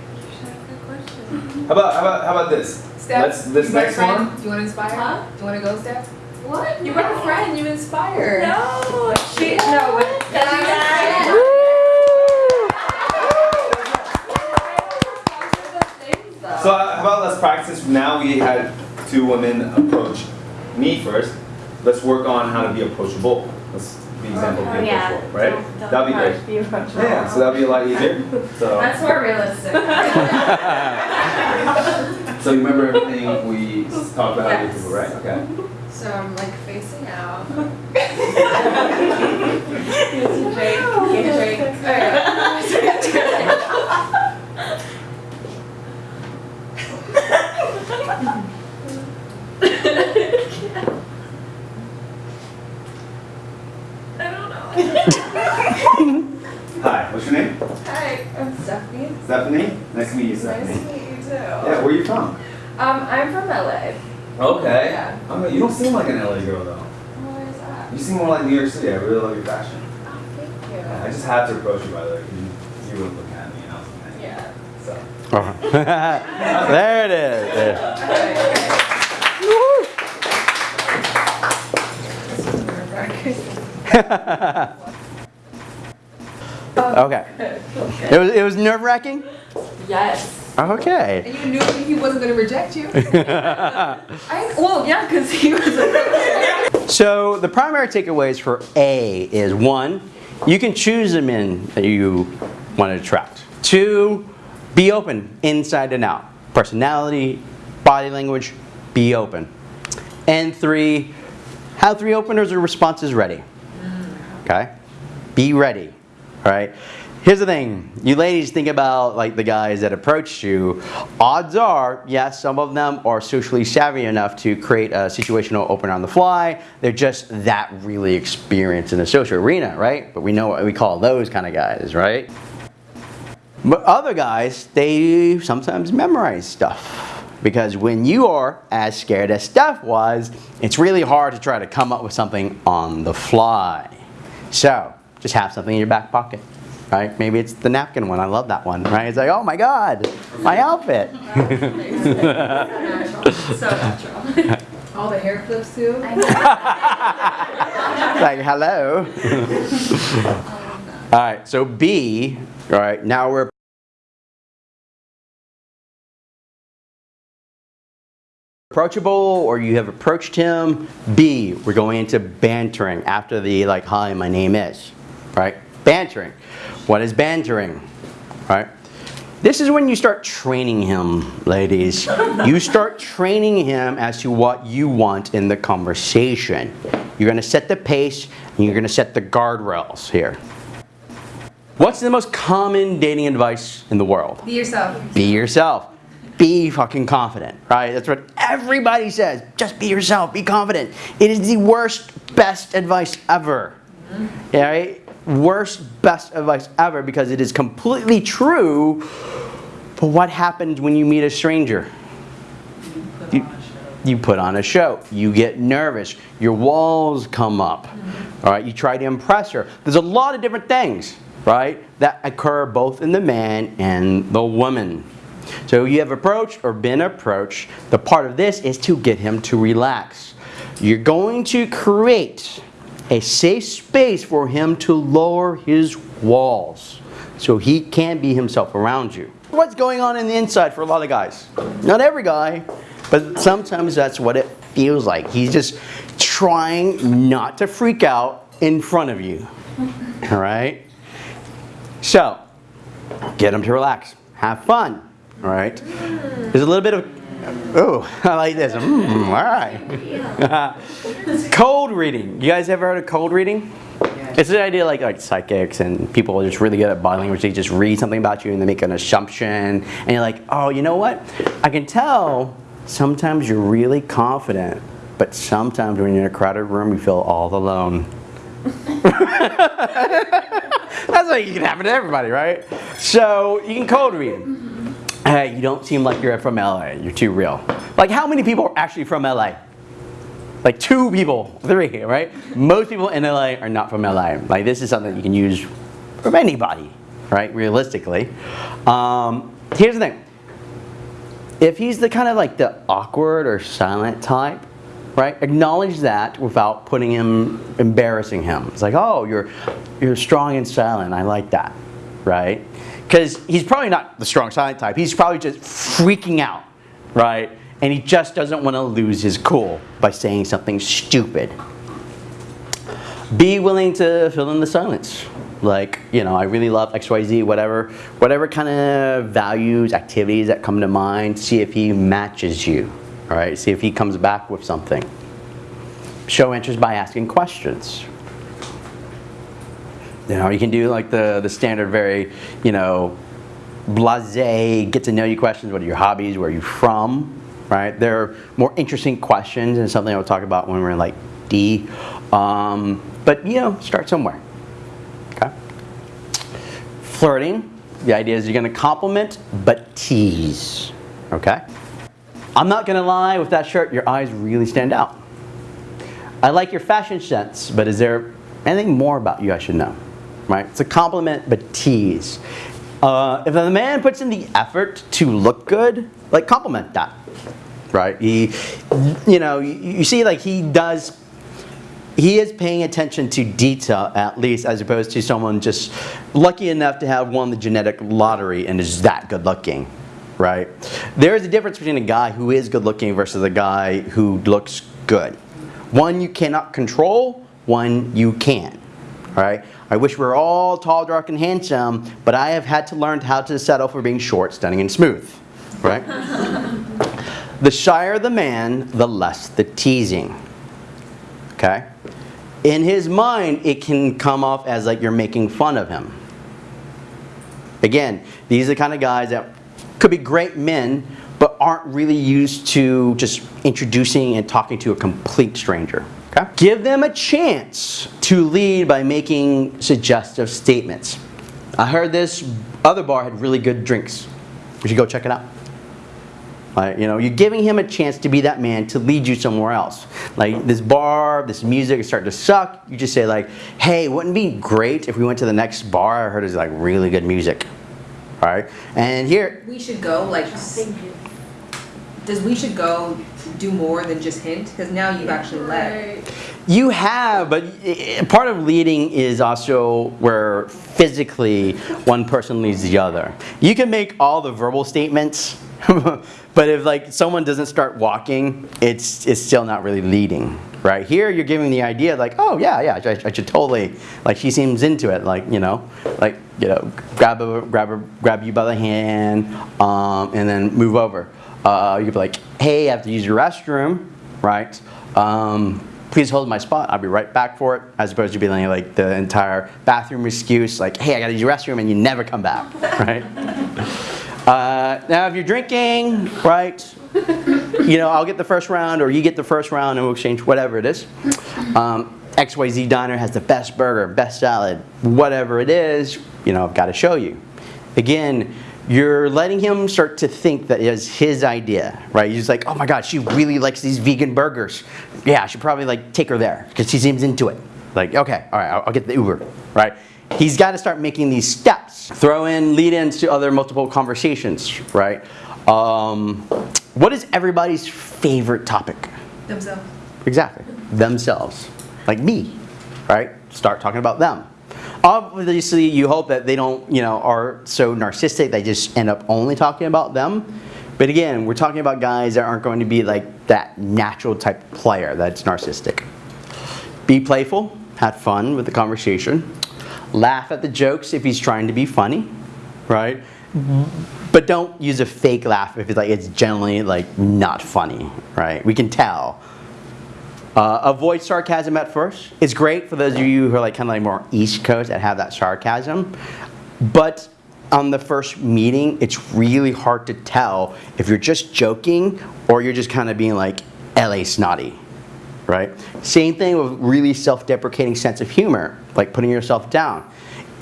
How about how about how about this? Steph, Let's this you next one. Do you want to inspire? Huh? Do you want to go, Steph? What? You brought a friend. You inspire. No, she, no, what? So how about let's practice. Now we had two women approach me first. Let's work on how to be approachable. Let's be oh, example of being Yeah. approachable, right? Don't- don't That'd be rush, great. Be. Yeah, so that'd be a lot easier. So, That's more realistic. so you remember everything we talked about how to be people, right? Okay. So I'm like facing out. Drake. Drake. Hi, what's your name? Hi, I'm Stephanie. Stephanie. Nice to meet you, Nice to meet you too. Yeah, where are you from? Um, I'm from LA. Okay. Yeah. Okay, you don't seem like an LA girl though. Where is that? You seem more like New York City. I really love your fashion. Oh, thank you. I just had to approach you by the way. You, you were looking at me and I was looking at you. Yeah. So. Uh-huh. there it is. There. okay. It was it was nerve wracking. Yes. Okay. And you knew he wasn't going to reject you. I, well, yeah, because he was So the primary takeaways for A is one, you can choose the men that you want to attract. Two, be open inside and out. Personality, body language, be open. And three, have three openers or responses ready. Okay? Be ready. All right? Here's the thing. You ladies think about like the guys that approached you. Odds are, yes, some of them are socially savvy enough to create a situational opener on the fly. They're just that really experienced in the social arena, right? But we know what we call those kind of guys, right? But other guys, they sometimes memorize stuff. Because when you are as scared as Steph was, it's really hard to try to come up with something on the fly. So, just have something in your back pocket, right? Maybe it's the napkin one. I love that one, right? It's like, oh my God, my outfit. so natural. All the hair flips too. like, hello. all right, so B, all right, now we're approachable or you have approached him. B, we're going into bantering after the like, hi, my name is, right? Bantering. What is bantering, right? This is when you start training him, ladies. You start training him as to what you want in the conversation. You're gonna set the pace and you're gonna set the guardrails here. What's the most common dating advice in the world? Be yourself. Be yourself. Be fucking confident, right? That's what everybody says. Just be yourself, be confident. It is the worst, best advice ever. Mm-hmm. Yeah, right? Worst, best advice ever because it is completely true. But what happens when you meet a stranger? You, you put on a show. You get nervous. Your walls come up. Mm-hmm. All right, you try to impress her. There's a lot of different things, right, that occur both in the man and the woman. So you have approached or been approached. The part of this is to get him to relax. You're going to create a safe space for him to lower his walls so he can be himself around you. What's going on in the inside for a lot of guys? Not every guy, but sometimes that's what it feels like. He's just trying not to freak out in front of you. All right? So, get him to relax. Have fun. Right? There's a little bit of Oh, I like this. Mm, all right. cold reading. You guys ever heard of cold reading? It's the idea like like psychics and people are just really good at body language. They just read something about you and they make an assumption, and you're like, oh, you know what? I can tell. Sometimes you're really confident, but sometimes when you're in a crowded room, you feel all alone. That's like it can happen to everybody, right? So you can cold read. Hey, you don't seem like you're from LA. You're too real. Like how many people are actually from LA? Like two people, three, right? Most people in LA are not from LA. Like this is something you can use from anybody, right? Realistically. Um, here's the thing. If he's the kind of like the awkward or silent type, right? Acknowledge that without putting him, embarrassing him. It's like, oh, you're, you're strong and silent. I like that, right? Because he's probably not the strong silent type. He's probably just freaking out, right? And he just doesn't want to lose his cool by saying something stupid. Be willing to fill in the silence. Like, you know, I really love XYZ, whatever, whatever kind of values, activities that come to mind, see if he matches you, all right? See if he comes back with something. Show interest by asking questions. You know, you can do like the, the standard very, you know, blase, get to know you questions. What are your hobbies? Where are you from? Right? They're more interesting questions and something I'll talk about when we're in like D. Um, but, you know, start somewhere. Okay? Flirting. The idea is you're going to compliment but tease. Okay? I'm not going to lie, with that shirt, your eyes really stand out. I like your fashion sense, but is there anything more about you I should know? Right? It's a compliment, but tease. Uh, if the man puts in the effort to look good, like compliment that. Right? He, you know, you, you see, like he does. He is paying attention to detail, at least, as opposed to someone just lucky enough to have won the genetic lottery and is that good looking right? There is a difference between a guy who is good looking versus a guy who looks good. One you cannot control, one you can. All right? I wish we were all tall, dark, and handsome, but I have had to learn how to settle for being short, stunning, and smooth. Right? the shyer the man, the less the teasing. Okay? In his mind, it can come off as like you're making fun of him. Again, these are the kind of guys that could be great men, but aren't really used to just introducing and talking to a complete stranger. Okay? Give them a chance to lead by making suggestive statements. I heard this other bar had really good drinks. We should go check it out. Like, you know, you're giving him a chance to be that man to lead you somewhere else. Like this bar, this music is starting to suck. You just say like, hey, wouldn't it be great if we went to the next bar? I heard it's like really good music. All right, and here, We should go like. Does we should go do more than just hint? Because now you've actually led. You have, but part of leading is also where physically one person leads the other. You can make all the verbal statements, but if like someone doesn't start walking, it's it's still not really leading, right? Here you're giving the idea like, oh yeah, yeah, I, I should totally like she seems into it, like you know, like you know, grab a grab a grab you by the hand, um, and then move over. Uh, you could be like, hey, I have to use your restroom, right? Um, please hold my spot. I'll be right back for it. As opposed to being like the entire bathroom excuse, like, hey, I gotta use your restroom, and you never come back, right? Uh, now, if you're drinking, right, you know, I'll get the first round, or you get the first round, and we'll exchange whatever it is. Um, XYZ Diner has the best burger, best salad, whatever it is, you know, I've got to show you. Again, you're letting him start to think that it's his idea, right? He's like, oh my God, she really likes these vegan burgers. Yeah, I should probably like take her there because she seems into it. Like, okay, all right, I'll, I'll get the Uber, right? He's got to start making these steps. Throw in lead-ins to other multiple conversations, right? Um, what is everybody's favorite topic? Themselves. Exactly. Themselves. Like me, right? Start talking about them. Obviously, you hope that they don't, you know, are so narcissistic they just end up only talking about them. But again, we're talking about guys that aren't going to be like that natural type player that's narcissistic. Be playful, have fun with the conversation. Laugh at the jokes if he's trying to be funny, right? But don't use a fake laugh if it's like it's generally like not funny, right? We can tell. Uh, avoid sarcasm at first. It's great for those of you who are like kind of like more East Coast that have that sarcasm. But on the first meeting, it's really hard to tell if you're just joking or you're just kind of being like LA snotty, right? Same thing with really self-deprecating sense of humor, like putting yourself down.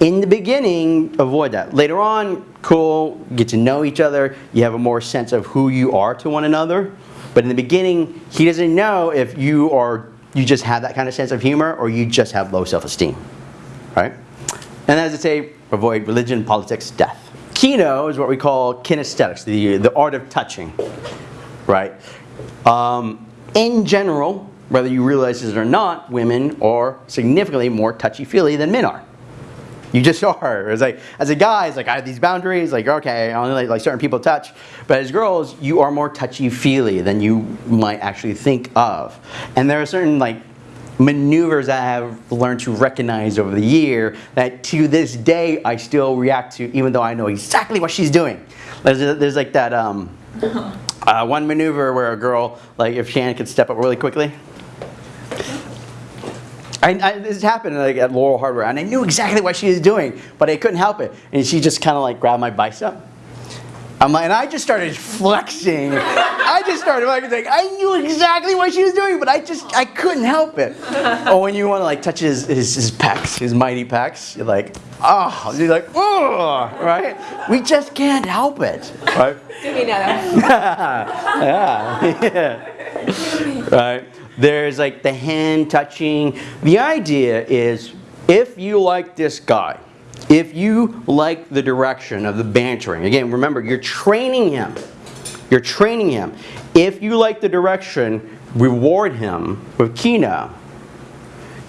In the beginning, avoid that. Later on, cool, get to know each other, you have a more sense of who you are to one another. But in the beginning, he doesn't know if you are you just have that kind of sense of humor or you just have low self-esteem, right? And as I say, avoid religion, politics, death. Kino is what we call kinesthetics, the, the art of touching, right? Um, in general, whether you realize it or not, women are significantly more touchy-feely than men are. You just are. It's like, as a guy, it's like I have these boundaries. Like, okay, I only like, like certain people touch. But as girls, you are more touchy-feely than you might actually think of. And there are certain like maneuvers that I have learned to recognize over the year that to this day I still react to, even though I know exactly what she's doing. There's, there's like that um, uh, one maneuver where a girl, like if Shannon could step up really quickly. I, I, this happened like at Laurel Hardware, and I knew exactly what she was doing, but I couldn't help it. And she just kind of like grabbed my bicep. I'm like, and I just started flexing. I just started like, I knew exactly what she was doing, but I just, I couldn't help it. oh, when you want to like touch his, his, his pecs, his mighty pecs, you're like, oh, you're like, oh, right? We just can't help it, right? Do me now. yeah. yeah. right. There's like the hand touching. The idea is if you like this guy, if you like the direction of the bantering, again, remember, you're training him. You're training him. If you like the direction, reward him with Kino.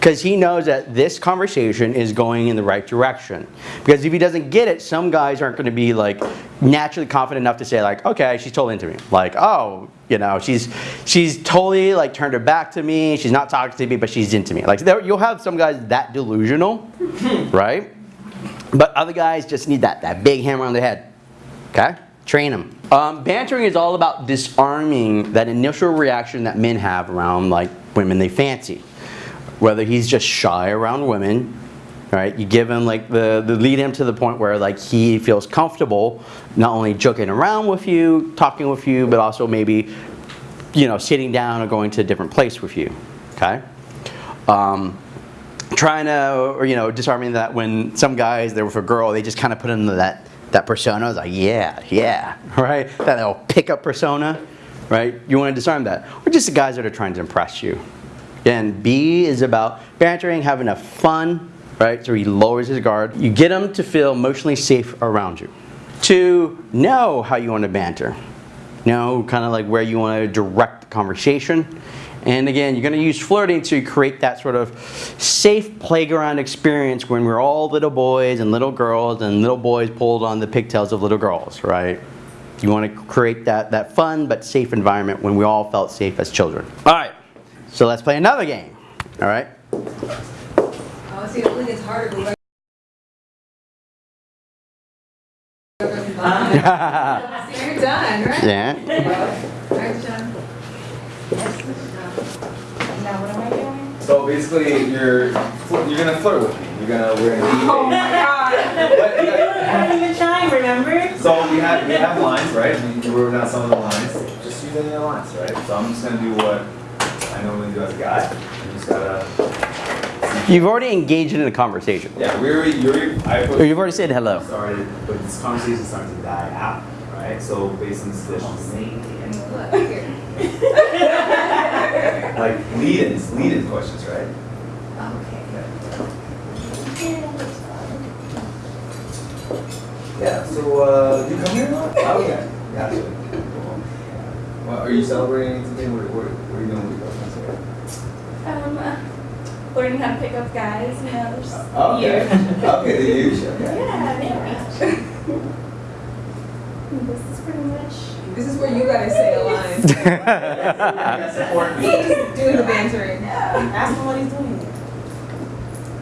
Because he knows that this conversation is going in the right direction. Because if he doesn't get it, some guys aren't going to be like naturally confident enough to say like, okay, she's totally into me. Like, oh, you know, she's she's totally like turned her back to me. She's not talking to me, but she's into me. Like there, you'll have some guys that delusional, right? But other guys just need that that big hammer on the head. Okay, train them. Um, bantering is all about disarming that initial reaction that men have around like women they fancy whether he's just shy around women, right? You give him like the, the lead him to the point where like he feels comfortable not only joking around with you, talking with you, but also maybe, you know, sitting down or going to a different place with you, okay? Um, trying to, or you know, disarming that when some guys, they're with a girl, they just kind of put into that, that persona, it's like, yeah, yeah, right? That little pickup persona, right? You want to disarm that. Or just the guys that are trying to impress you. Again, B is about bantering, having a fun, right? So he lowers his guard. You get him to feel emotionally safe around you. To know how you want to banter. Know kind of like where you want to direct the conversation. And again, you're going to use flirting to create that sort of safe playground experience when we're all little boys and little girls and little boys pulled on the pigtails of little girls, right? You want to create that, that fun but safe environment when we all felt safe as children. All right. So let's play another game. All right. Oh, see, hopefully it's harder. but- See, You're done, right? yeah. Alright, John. Now, what am I doing? So basically, you're you're gonna flirt with me. You're gonna we're gonna be. Oh my god. What? You got- I wasn't even trying, remember? So we have we have lines, right? We wrote down some of the lines. Just use any of the lines, right? So I'm just gonna do what I normally do as a guy. You just gotta. You've already engaged in a conversation. Yeah, we already. You already. I Or you've already said hello. started, but this conversation started to die out, right? So based on this decision, Look, here. like lead-ins, lead-in questions, right? Okay. Yeah. So uh, you come here a lot? Oh, okay. Gotcha. Cool. Well, are you celebrating today? What, what, what are you doing with your girlfriend today? Um, uh, learning how to pick up guys, you know, there's Oh, okay. okay, the huge. Okay. Yeah, yeah. This is pretty much. This is where you gotta say a line. That's important. He's just doing the bantering. Ask him what he's doing.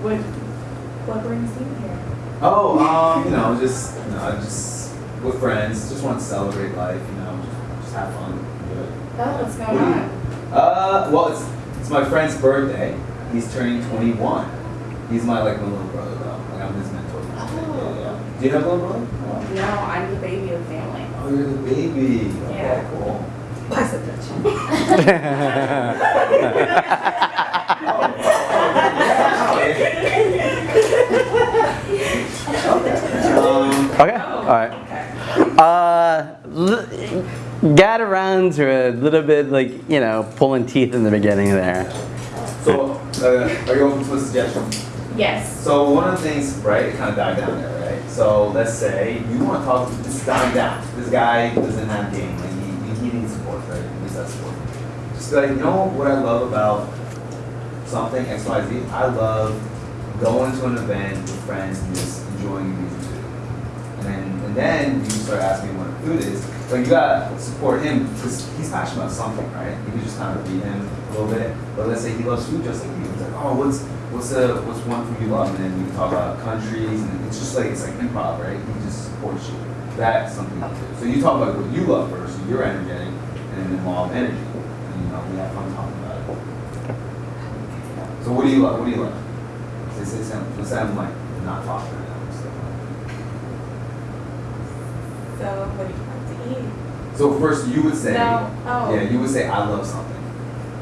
What, what brings you here? Oh, um, you know, just you know, just with friends, just want to celebrate life, you know, just, just have fun, do it. Oh, what's going What do you- on? Uh, well, it's it's my friend's birthday. He's turning 21. He's my like my little brother though. Like I'm his mentor. Yeah, yeah. Do you have a little brother? No, I'm the baby of the family. Oh, you're the baby. Okay, Yeah. cool. Pass it, touch. Um, Okay. All right. Uh, l- got around to a little bit like you know pulling teeth in the beginning there. so, are you open to a suggestion? Yes. So one of the things, right, it kind of died down there, right? So let's say you want to talk, this is dying down. This guy doesn't have game, like he, he needs support, right? He needs that support. Just be like, you know what I love about something X Y Z? I love going to an event with friends and just enjoying music too. And then and then you start asking what food is. But you gotta support him because he's passionate about something, right? You can just kind of beat him a little bit. But let's say he loves food just like you. He's like, oh, what's what's the what's one food you love? And then you can talk about countries, and it's just like it's like improv, right? He just supports you. That's something. So you talk about what you love first, so you're energetic, and then involve energy. And you know, we have fun talking about it. So what do you love? What do you love? Say, say. Let's say like not talking right now. So. What do you like to eat? So first you would say, No. Oh. yeah, you would say I love something.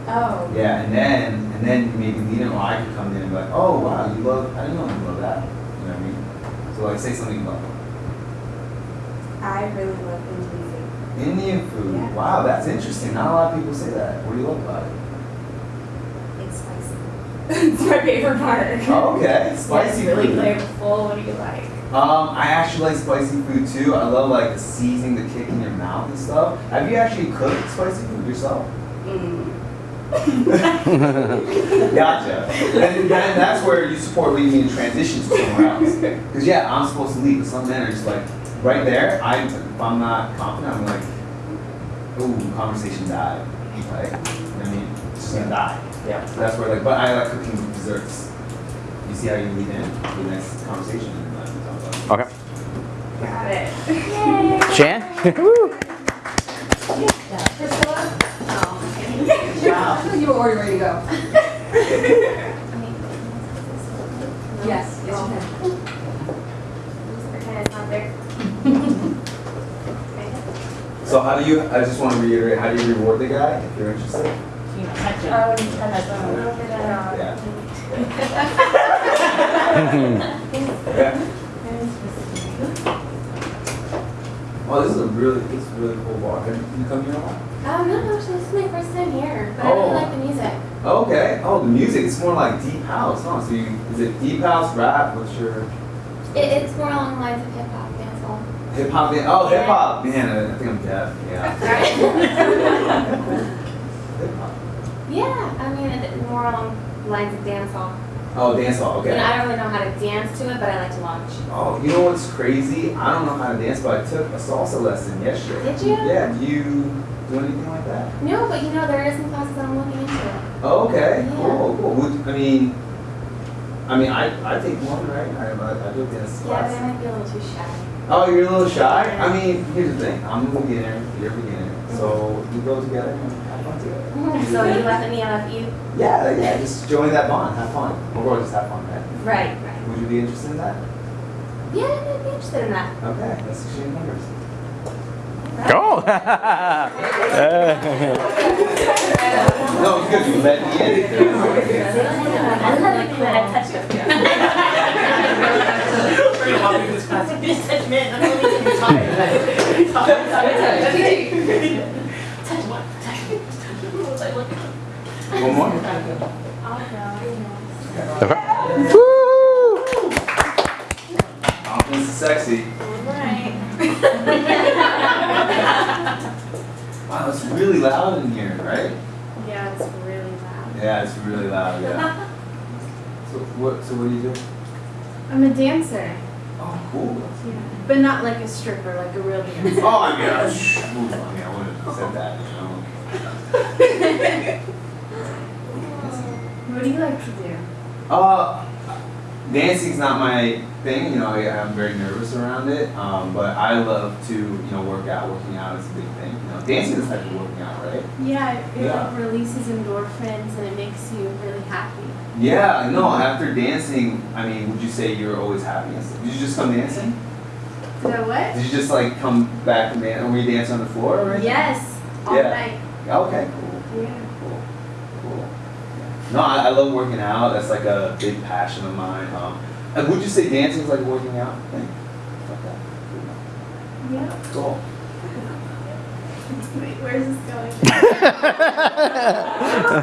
Oh. Yeah, and then and then maybe in, or I could come in and be like, oh wow, you love, I didn't know you love that. You know what I mean? So like say something about. I really love Indian food. Indian food. Yeah. Wow, that's interesting. Not a lot of people say that. What do you love about it? It's spicy. it's my favorite part. Oh, okay, spicy It's really flavorful. What do you like? Um, I actually like spicy food too. I love like the seasoning, the kick in your mouth and stuff. Have you actually cooked spicy food yourself? Mm. Gotcha. And then that's where you support leaving me in transition to somewhere else. Because yeah, I'm supposed to leave, but some men are just like, right there. I, if I'm not confident, I'm like, ooh, conversation died. Like, you know what I mean, it's just gonna die. Yeah. So that's where like, but I like cooking desserts. You see how you lead in to the next conversation. Okay. Got it. Yay. Shan. Woo. You were already ready to go. Yes, yes you can. Okay, it's not there. So how do you? I just want to reiterate. How do you reward the guy if you're interested? You touch it. Oh, you touched them. Yeah. Yeah. Oh, this is a really, this is a really cool bar. Have you come here a lot? Oh, no, actually, this is my first time here, but I Oh. really like the music. Oh, okay. Oh, the music. It's more like deep house, huh? So you, is it deep house, rap? What's your It, it's more along the lines of hip hop, dancehall. hip hop? Dan- oh, hip hop. Man, I, I think I'm deaf. Yeah. Hip hop. yeah, I mean, it, more along the lines of dancehall. Oh, dance hall. Okay. I don't really know how to dance to it, but I like to watch. Oh, you know what's crazy? I don't know how to dance, but I took a salsa lesson yesterday. Did you? Yeah. Do you do anything like that? No, but you know, there are some classes that I'm looking into. Oh, okay. Yeah. Cool. Cool. Would, I mean, I mean, I, I take one, right? I, I, I do a dance Yeah, but. I might be a little too shy. Oh, you're a little shy? I mean, here's the thing. I'm a beginner, you're a beginner. So mm-hmm. we go together and have fun together. So you let me, I let you. Yeah, yeah, just join that bond, have fun. Or just have fun, right? Right, right. Would you be interested in that? Yeah, I'd be interested in that. Okay, let's exchange numbers. Go. No, it's good. You let me in. I love it when I touch them. One more. Okay. Woo! Confidence is sexy. Wow, it's really loud in here, right? Yeah, it's really loud. Yeah, it's really loud. Yeah. So what? So what do you do? I'm a dancer. Oh, cool. Yeah. But not like a stripper, like a real dancer. Oh, I mean, move. I mean, I wouldn't have said that. You know. What do you like to do? Uh, dancing's not my thing. You know, I, I'm very nervous around it. Um, but I love to, you know, work out. Working out is a big thing. You know, dancing is type of working out, right? Yeah, it Yeah. like releases endorphins and it makes you really happy. Yeah. No. After dancing, I mean, would you say you're always happy? Did you just come dancing? Did I what? Did you just like come back and dance? Were you dancing on the floor or? Yes, all Yeah. night. Okay. Cool. Yeah. Cool. Cool. No, I, I love working out. That's like a big passion of mine. Um, and would you say dancing is like working out thing? Okay. Yeah. Cool. Wait, where's this going?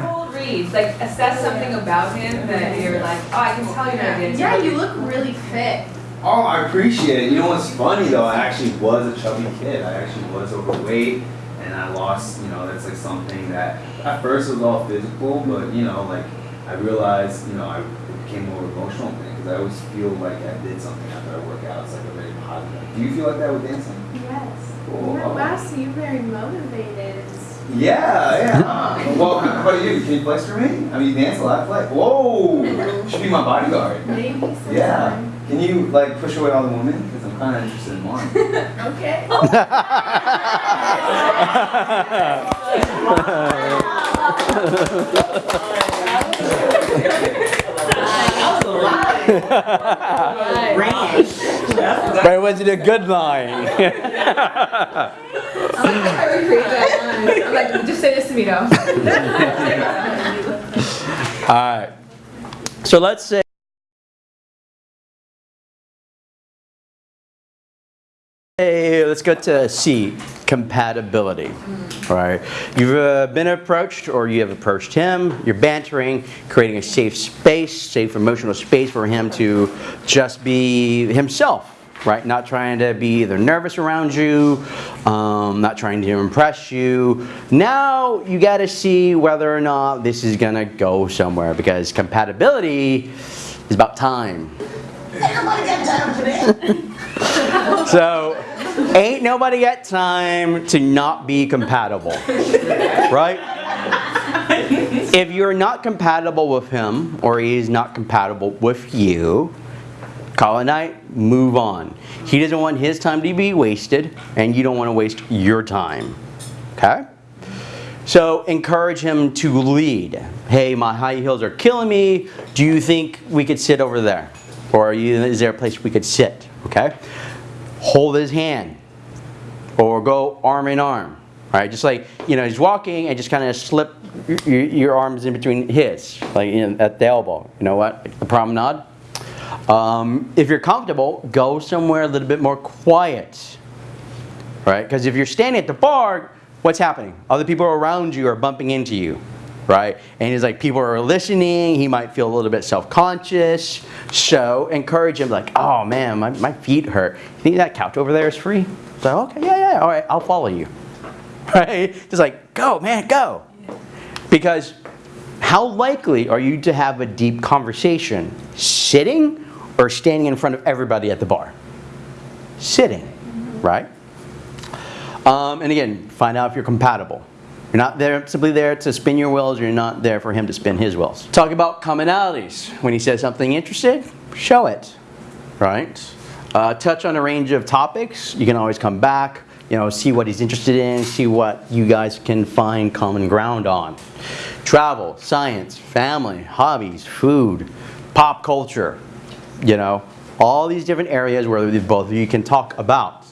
Cold reads, like assess something about him that you're like, oh, I can tell you're not a dancer. Yeah, you look really fit. Oh, I appreciate it. You know what's funny though? I actually was a chubby kid. I actually was overweight, and I lost. You know, that's like something that at first was all physical, but you know, like I realized, you know, I became more emotional thing because I always feel like I did something after I work out. It's like a very positive. Do you feel like that with dancing? Yes. Cool. Yeah, wow, so you're very motivated. Yeah, yeah. well, how about you? Can you flex for me? I mean, you dance a lot. Flex. Whoa! You should be my bodyguard. Maybe sometime. Yeah. Can you like push away all the women? Because I'm kind of interested in one. Okay. Oh but it wasn't a good line. I'm like, I recreate that line. I'm like, just say this to me though. All right. So let's say let's go to C, compatibility. Right. You've uh, been approached or you have approached him, you're bantering, creating a safe space, safe emotional space for him to just be himself, right? Not trying to be either nervous around you, um, not trying to impress you. Now you got to see whether or not this is going to go somewhere because compatibility is about time. So, ain't nobody got time to not be compatible, right? If you're not compatible with him or he's not compatible with you, call it night, move on. He doesn't want his time to be wasted and you don't want to waste your time, okay? So encourage him to lead. Hey, my high heels are killing me. Do you think we could sit over there? Or you, is there a place we could sit? Okay? Hold his hand. Or go arm in arm. Right? Just like, you know, he's walking and just kind of slip your, your arms in between his, like at the elbow. You know what? The promenade. Um, if you're comfortable, go somewhere a little bit more quiet right? Because if you're standing at the bar, what's happening? Other people around you are bumping into you, right? And he's like people are listening. He might feel a little bit self-conscious. So encourage him, like, oh man, my, my feet hurt. You think that couch over there is free? So okay, yeah, yeah, all right, I'll follow you, right? Just like, go, man, go. Because how likely are you to have a deep conversation sitting or standing in front of everybody at the bar? Sitting, right? Um, and again, find out if you're compatible. You're not there simply there to spin your wheels, you're not there for him to spin his wheels. Talk about commonalities. When he says something interested, show it, right? Uh, touch on a range of topics. You can always come back, you know, see what he's interested in, see what you guys can find common ground on. Travel, science, family, hobbies, food, pop culture, you know, All these different areas where both of you can talk about.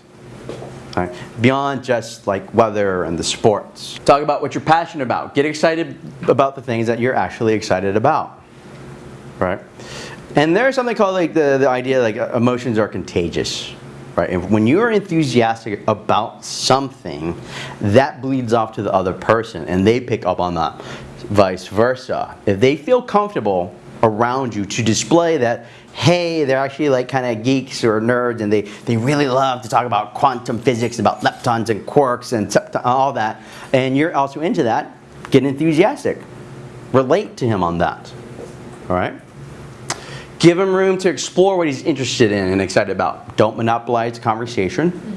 Right? Beyond just like weather and the sports. Talk about what you're passionate about. Get excited about the things that you're actually excited about. Right? And there's something called like the, the idea like uh, emotions are contagious. Right? And when you're enthusiastic about something, that bleeds off to the other person and they pick up on that. Vice versa. If they feel comfortable around you to display that, hey, they're actually like kind of geeks or nerds and they, they really love to talk about quantum physics, about leptons and quarks and all that, and you're also into that, get enthusiastic. Relate to him on that. All right? Give him room to explore what he's interested in and excited about. Don't monopolize conversation.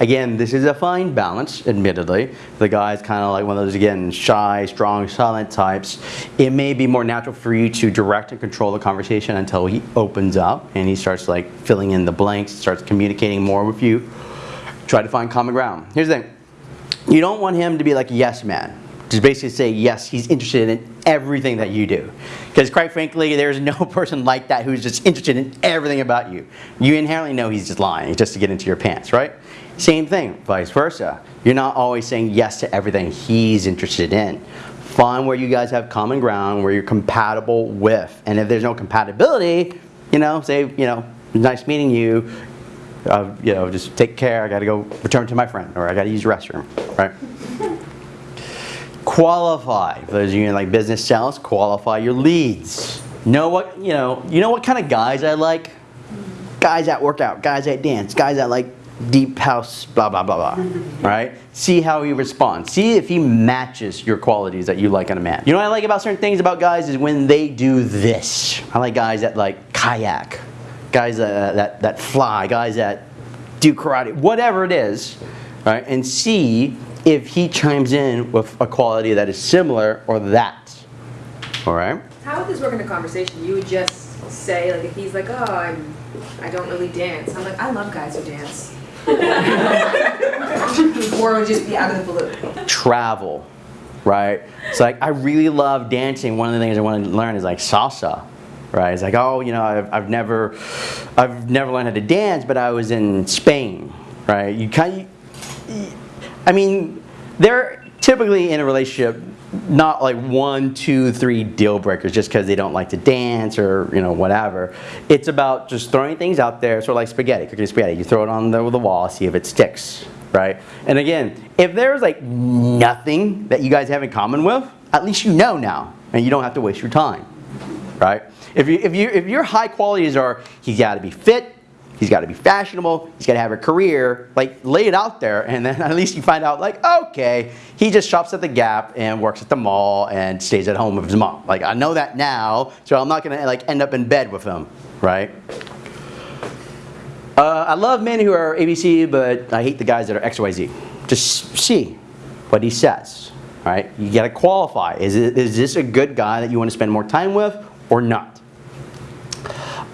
Again, this is a fine balance, admittedly. The guy's kind of like one of those, again, shy, strong, silent types. It may be more natural for you to direct and control the conversation until he opens up and he starts like filling in the blanks, starts communicating more with you. Try to find common ground. Here's the thing. You don't want him to be like a yes man. Just basically say yes, he's interested in everything that you do. Because quite frankly, there's no person like that who's just interested in everything about you. You inherently know he's just lying just to get into your pants, right? Same thing, vice versa. You're not always saying yes to everything he's interested in. Find where you guys have common ground, where you're compatible with. And if there's no compatibility, you know, say, you know, nice meeting you, uh, you know, just take care. I got to go return to my friend, or I got to use the restroom, right? qualify. For those of you in like business sales, qualify your leads. Know what you know. You know what kind of guys I like? Guys that work out, guys that dance, guys that like deep house, blah blah blah blah. Right? See how he responds. See if he matches your qualities that you like in a man. You know what I like about certain things about guys is when they do this. I like guys that like kayak, guys that that, that fly, guys that do karate, whatever it is, right? And see if he chimes in with a quality that is similar or that. All right? How would this work in a conversation? You would just say, like, if he's like, oh, I'm, I don't really dance. I'm like, I love guys who dance. Or would just be out of the blue. Travel, right? It's like, I really love dancing. One of the things I want to learn is like salsa. Right? It's like, oh, you know, I've, I've never, I've never learned how to dance, but I was in Spain, right? You kind I mean, they're typically in a relationship not like one, two, three deal breakers just because they don't like to dance or you know whatever. It's about just throwing things out there, sort of like spaghetti, cooking spaghetti. You throw it on the, the wall, see if it sticks, right? And again, if there's like nothing that you guys have in common with, at least you know now, and you don't have to waste your time, right? If you if you if your high qualities are he's got to be fit, He's got to be fashionable. He's got to have a career. Like, lay it out there, and then at least you find out, like, okay, he just shops at the Gap and works at the mall and stays at home with his mom. Like, I know that now, so I'm not gonna like end up in bed with him, right? Uh, I love men who are ABC, but I hate the guys that are XYZ. Just see what he says, right? You got to qualify. Is it is this a good guy that you want to spend more time with or not?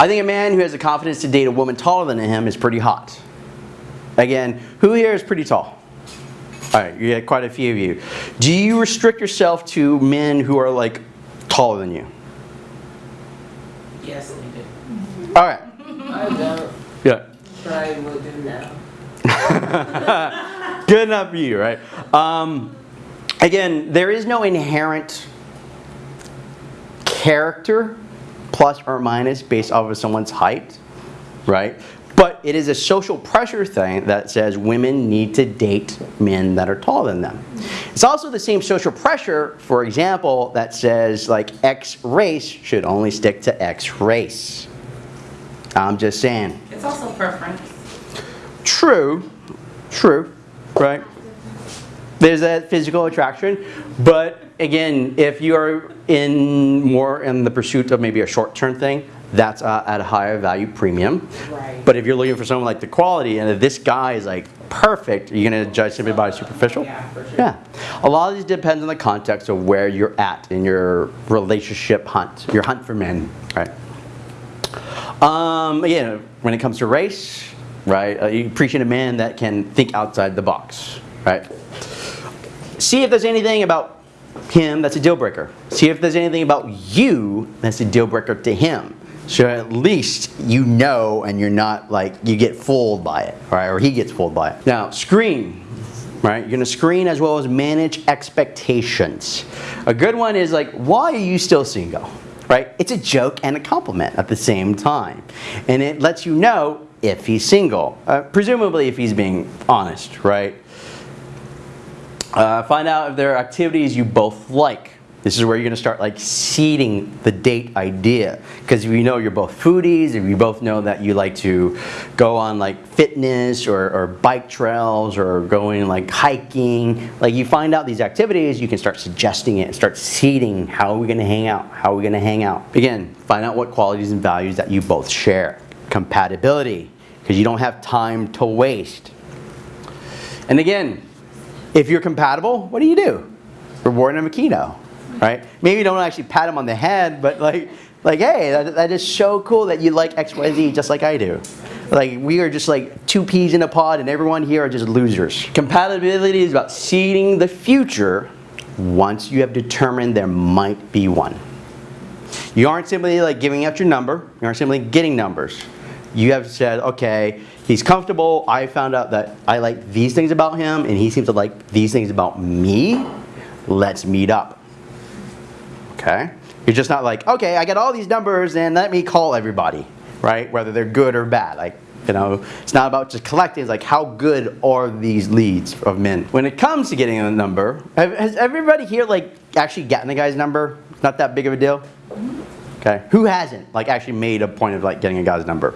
I think a man who has the confidence to date a woman taller than him is pretty hot. Again, who here is pretty tall? All right, you get quite a few of you. Do you restrict yourself to men who are like taller than you? Yes, we do. All right. I don't, Yeah. I will do now. Good enough for you, right? Um, again, there is no inherent character plus or minus based off of someone's height, right? But it is a social pressure thing that says women need to date men that are taller than them. It's also the same social pressure, for example, that says like X race should only stick to X race. I'm just saying. It's also preference. True, true, right? There's that physical attraction, but again, if you are in more in the pursuit of maybe a short-term thing, that's uh, at a higher value premium. Right. But if you're looking for someone like the quality, and this guy is like perfect, are you're gonna judge somebody by superficial. Yeah, for sure. Yeah, a lot of these depends on the context of where you're at in your relationship hunt, your hunt for men, right? Um, again, when it comes to race, right, uh, you appreciate a man that can think outside the box, right? See if there's anything about him that's a deal breaker. See if there's anything about you that's a deal breaker to him. So at least you know and you're not like, you get fooled by it, right? Or he gets fooled by it. Now, screen, right? You're gonna screen as well as manage expectations. A good one is like, why are you still single? Right? It's a joke and a compliment at the same time. And it lets you know if he's single, uh, presumably if he's being honest, right? Uh, find out if there are activities you both like. This is where you're going to start like seeding the date idea. Because if you know you're both foodies, if you both know that you like to go on like fitness or, or bike trails or going like hiking, like you find out these activities, you can start suggesting it and start seeding how are we going to hang out? How are we going to hang out? Again, find out what qualities and values that you both share. Compatibility, because you don't have time to waste. And again, if you're compatible, what do you do? Reward him a keto, right? Maybe you don't actually pat him on the head, but like, like, hey, that, that is so cool that you like X, Y, Z just like I do. Like, we are just like two peas in a pod and everyone here are just losers. Compatibility is about seeding the future once you have determined there might be one. You aren't simply like giving out your number, you aren't simply getting numbers. You have said, okay, he's comfortable, I found out that I like these things about him and he seems to like these things about me, let's meet up. Okay? You're just not like, okay, I got all these numbers and let me call everybody, right? Whether they're good or bad. Like, you know, it's not about just collecting, it's like how good are these leads of men. When it comes to getting a number, has everybody here like actually gotten the guy's number? Not that big of a deal? Okay, who hasn't like actually made a point of like getting a guy's number?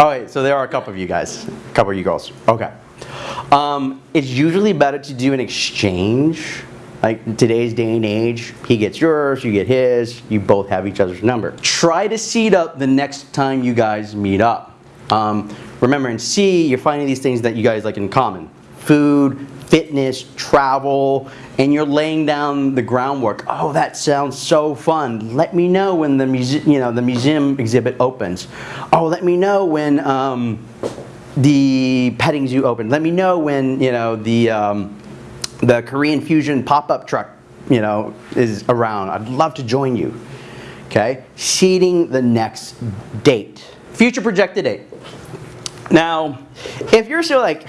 Oh wait, so there are a couple of you guys, a couple of you girls. Okay. Um, it's usually better to do an exchange. Like today's day and age, he gets yours, you get his, you both have each other's number. Try to seed up the next time you guys meet up. Um, remember in C, you're finding these things that you guys like in common. Food, fitness, travel, and you're laying down the groundwork. Oh, that sounds so fun. Let me know when the muse- you know the museum exhibit opens. Oh, let me know when um, the petting zoo open. Let me know when you know the um, the Korean fusion pop-up truck you know is around. I'd love to join you. Okay, seeding the next date, future projected date. Now, if you're still like,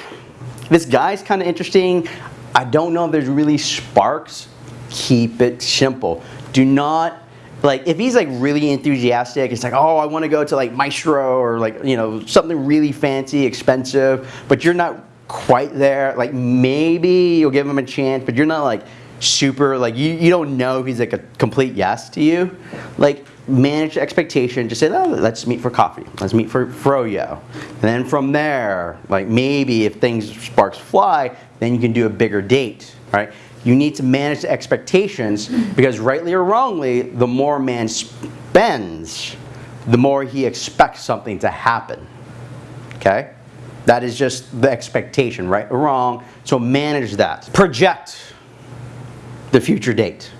this guy's kind of interesting, I don't know if there's really sparks, keep it simple. Do not, like, if he's like really enthusiastic, it's like, oh, I want to go to like Maestro or like, you know, something really fancy, expensive, but you're not quite there, like maybe you'll give him a chance, but you're not like super, like, you, you don't know if he's like a complete yes to you. Like, manage expectation. Just say, oh, let's meet for coffee. Let's meet for froyo. And then from there, like maybe if things sparks fly, then you can do a bigger date, right? You need to manage the expectations because rightly or wrongly, the more man spends, the more he expects something to happen. Okay? That is just the expectation, right or wrong. So manage that. Project the future date.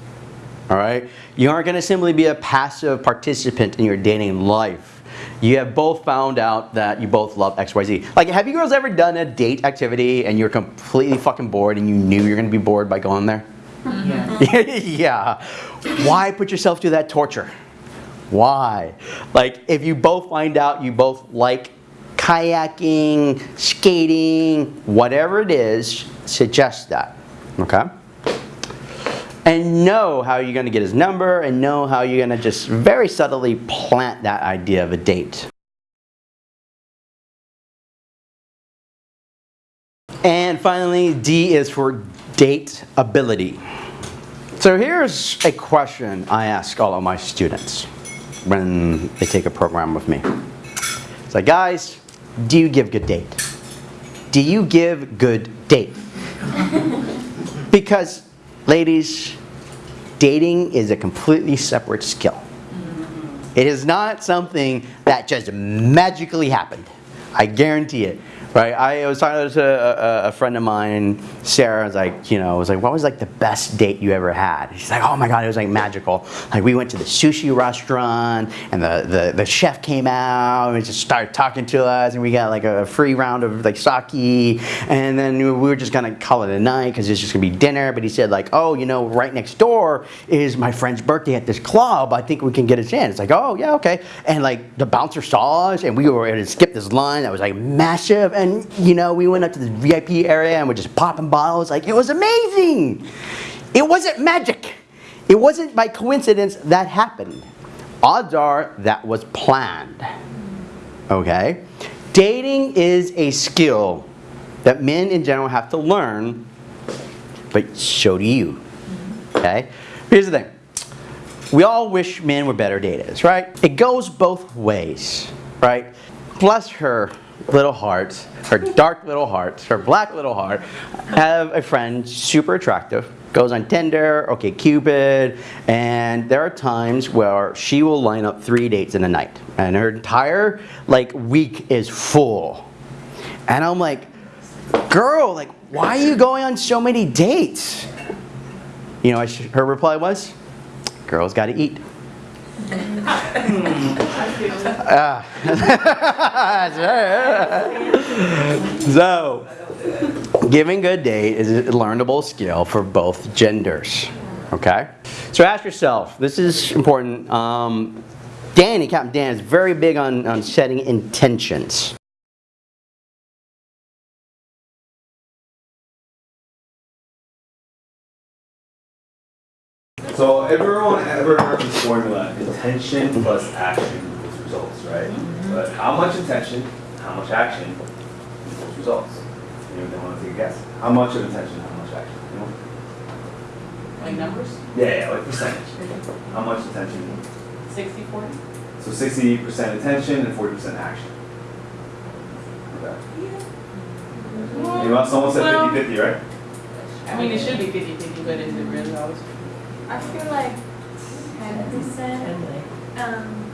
All right? You aren't going to simply be a passive participant in your dating life. You have both found out that you both love XYZ. Like, have you girls ever done a date activity and you're completely fucking bored and you knew you're going to be bored by going there? Yeah. Mm-hmm. yeah. Why put yourself through that torture? Why? Like, if you both find out you both like kayaking, skating, whatever it is, suggest that. Okay? And know how you're going to get his number and know how you're going to just very subtly plant that idea of a date. And finally, D is for date ability. So here's a question I ask all of my students when they take a program with me. It's like, guys, do you give good date? Do you give good date? because, ladies, dating is a completely separate skill. It is not something that just magically happened. I guarantee it. Right, I was talking to a, a, friend of mine, Sarah. I was like, you know, I was like, what was like the best date you ever had? She's like, oh my god, it was like magical. Like we went to the sushi restaurant, and the the, the chef came out and just started talking to us, and we got like a free round of like sake, and then we were just gonna call it a night because it's just gonna be dinner. But he said like, oh, you know, right next door is my friend's birthday at this club. I think we can get us in. It's like, oh yeah, okay. And like the bouncer saw us, and we were able to skip this line that was like massive, and you know, we went up to the VIP area and we're just popping bottles. Like it was amazing. It wasn't magic. It wasn't by coincidence that happened. Odds are that was planned. Okay? Dating is a skill that men in general have to learn, but so do you. Okay? Here's the thing. We all wish men were better daters, right? It goes both ways, right? Bless her little heart, her dark little heart, her black little heart, have a friend super attractive, goes on Tinder, OkCupid, and there are times where she will line up three dates in a night, and her entire like week is full. And I'm like, girl, like, why are you going on so many dates? You know, her reply was, girls got to eat. Ah. so, giving good date is a learnable skill for both genders. Okay? So ask yourself, this is important. Um, Danny, Captain Dan, is very big on, on setting intentions. So everyone ever heard this formula, intention plus action equals results, right? Mm-hmm. But how much intention, how much action equals results? Anyone want to take a guess? How much of intention, how much action? Anyone? Like numbers, Yeah, yeah, like percentage. How much attention? sixty, forty? So sixty percent attention and forty percent action. Okay. You know, someone said Well- 50-50, right? I mean, it should be fifty fifty, but is it really always? I feel like ten percent, um,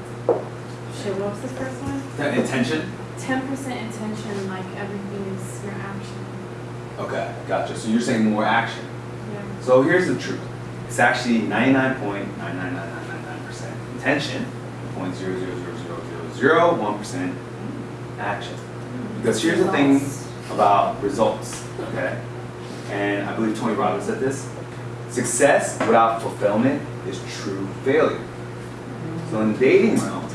shit, what was the first one? That intention? Ten percent intention, like everything is your action. Okay, gotcha. So you're saying more action. Yeah. So here's the truth. It's actually ninety-nine point nine nine nine nine nine nine percent intention, point zero zero zero zero zero zero one percent action. Because here's the thing about results, okay? And I believe Tony Robbins said this. Success without fulfillment is true failure. So in the dating realm,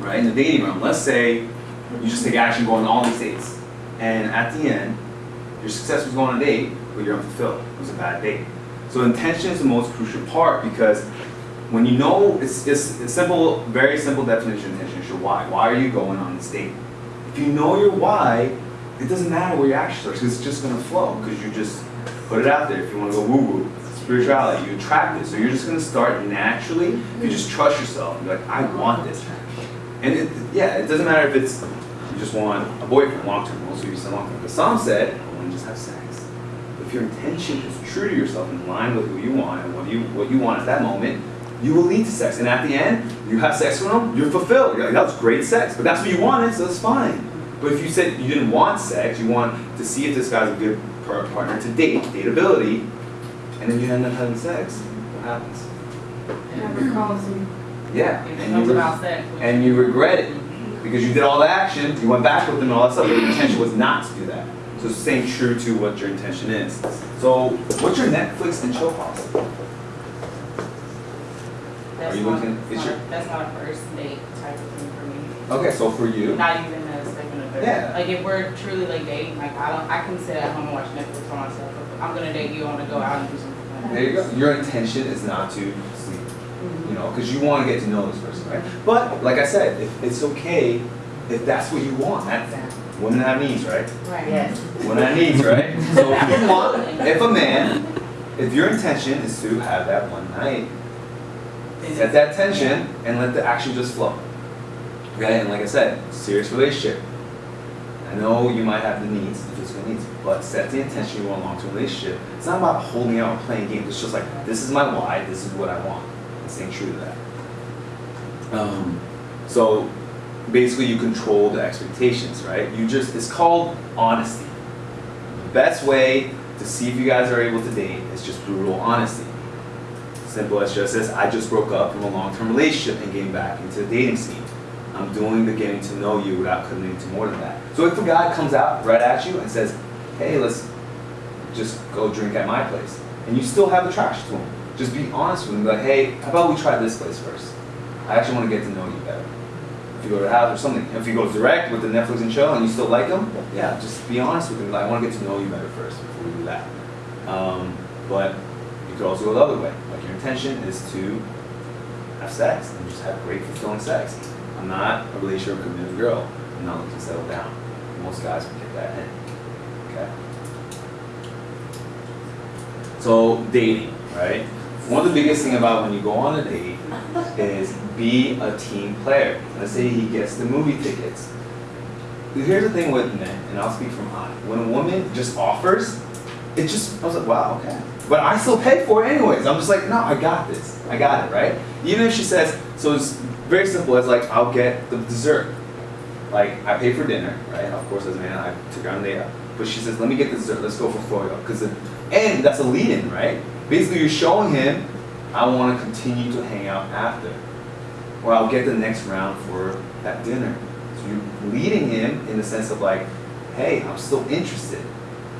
right? In the dating realm, let's say you just take action going on all these dates, and at the end, your success was going on a date, but you're unfulfilled. It was a bad date. So intention is the most crucial part because when you know, it's, it's a simple, very simple definition of intention is your why. Why are you going on this date? If you know your why, it doesn't matter where your actions are because it's just going to flow because you're just put it out there. If you want to go woo woo, spirituality, you attract it. So you're just going to start naturally. You just trust yourself, you're like, I want this. And it, yeah, it doesn't matter if it's you just want a boyfriend long term. Most you said long term. But some said, I want to just have sex. If your intention is true to yourself, in line with who you want and what you what you want at that moment, you will lead to sex. And at the end, you have sex with them, you're fulfilled. You're like, that was great sex. But that's what you wanted, so that's fine. But if you said you didn't want sex, you want to see if this guy's a good partner to date, dateability, and then you end up having sex, what happens? Never calls me. Yeah. And you, and you regret it because you did all the action, you went back with them and all that stuff, but your intention was not to do that. So staying true to what your intention is. So what's your Netflix and chill policy? That's Are you not- looking- is your- That's not a first date type of thing for me. Okay, so for you, Not even a second or third. Yeah. Like if we're truly like dating, like I don't, I can sit at home and watch Netflix by myself. If I'm gonna date you, I wanna go out and do something. there you go. Your intention is not to sleep, mm-hmm. you know, because you want to get to know this person, right? Mm-hmm. But like I said, if it's okay if that's what you want. That's women have needs, right? Right. Yes. Women have needs, right? So if you want, if a man, if your intention is to have that one night, set that tension and let the action just flow. Okay, and like I said, serious relationship. I know you might have the needs, the physical needs, but set the intention you want a long-term relationship. It's not about holding out or playing games. It's just like this is my why, this is what I want, and staying true to that. Um, so basically you control the expectations, right? You just it's called honesty. The best way to see if you guys are able to date is just brutal honesty. Simple as just this, I just broke up from a long-term relationship and getting back into the dating scene. I'm doing the getting to know you without committing to more than that. So if a guy comes out right at you and says, hey, let's just go drink at my place, and you still have attraction to him, just be honest with him. Like, hey, how about we try this place first? I actually want to get to know you better. If you go to the house or something, if you go direct with the Netflix and chill and you still like him, yeah, just be honest with him. Like, I want to get to know you better first before we do that. Um, but you could also go the other way. Like your intention is to have sex and just have great fulfilling sex. I'm not a relationship committed girl. I'm not looking to settle down. Most guys would get that in. Okay. So dating, right? One of the biggest thing about when you go on a date is be a team player. Let's say he gets the movie tickets. Here's the thing with men, and I'll speak from I. When a woman just offers, it just I was like, wow, okay. But I still pay for it anyways. I'm just like, no, I got this. I got it, right? Even if she says, so it's very simple. It's like I'll get the dessert. Like I pay for dinner, right? Of course, as a man, I took her on date. But she says, let me get the dessert. Let's go for Florida, because and that's a lead-in, right? Basically, you're showing him, I want to continue to hang out after, or I'll get the next round for that dinner. So you're leading him in the sense of like, hey, I'm still interested.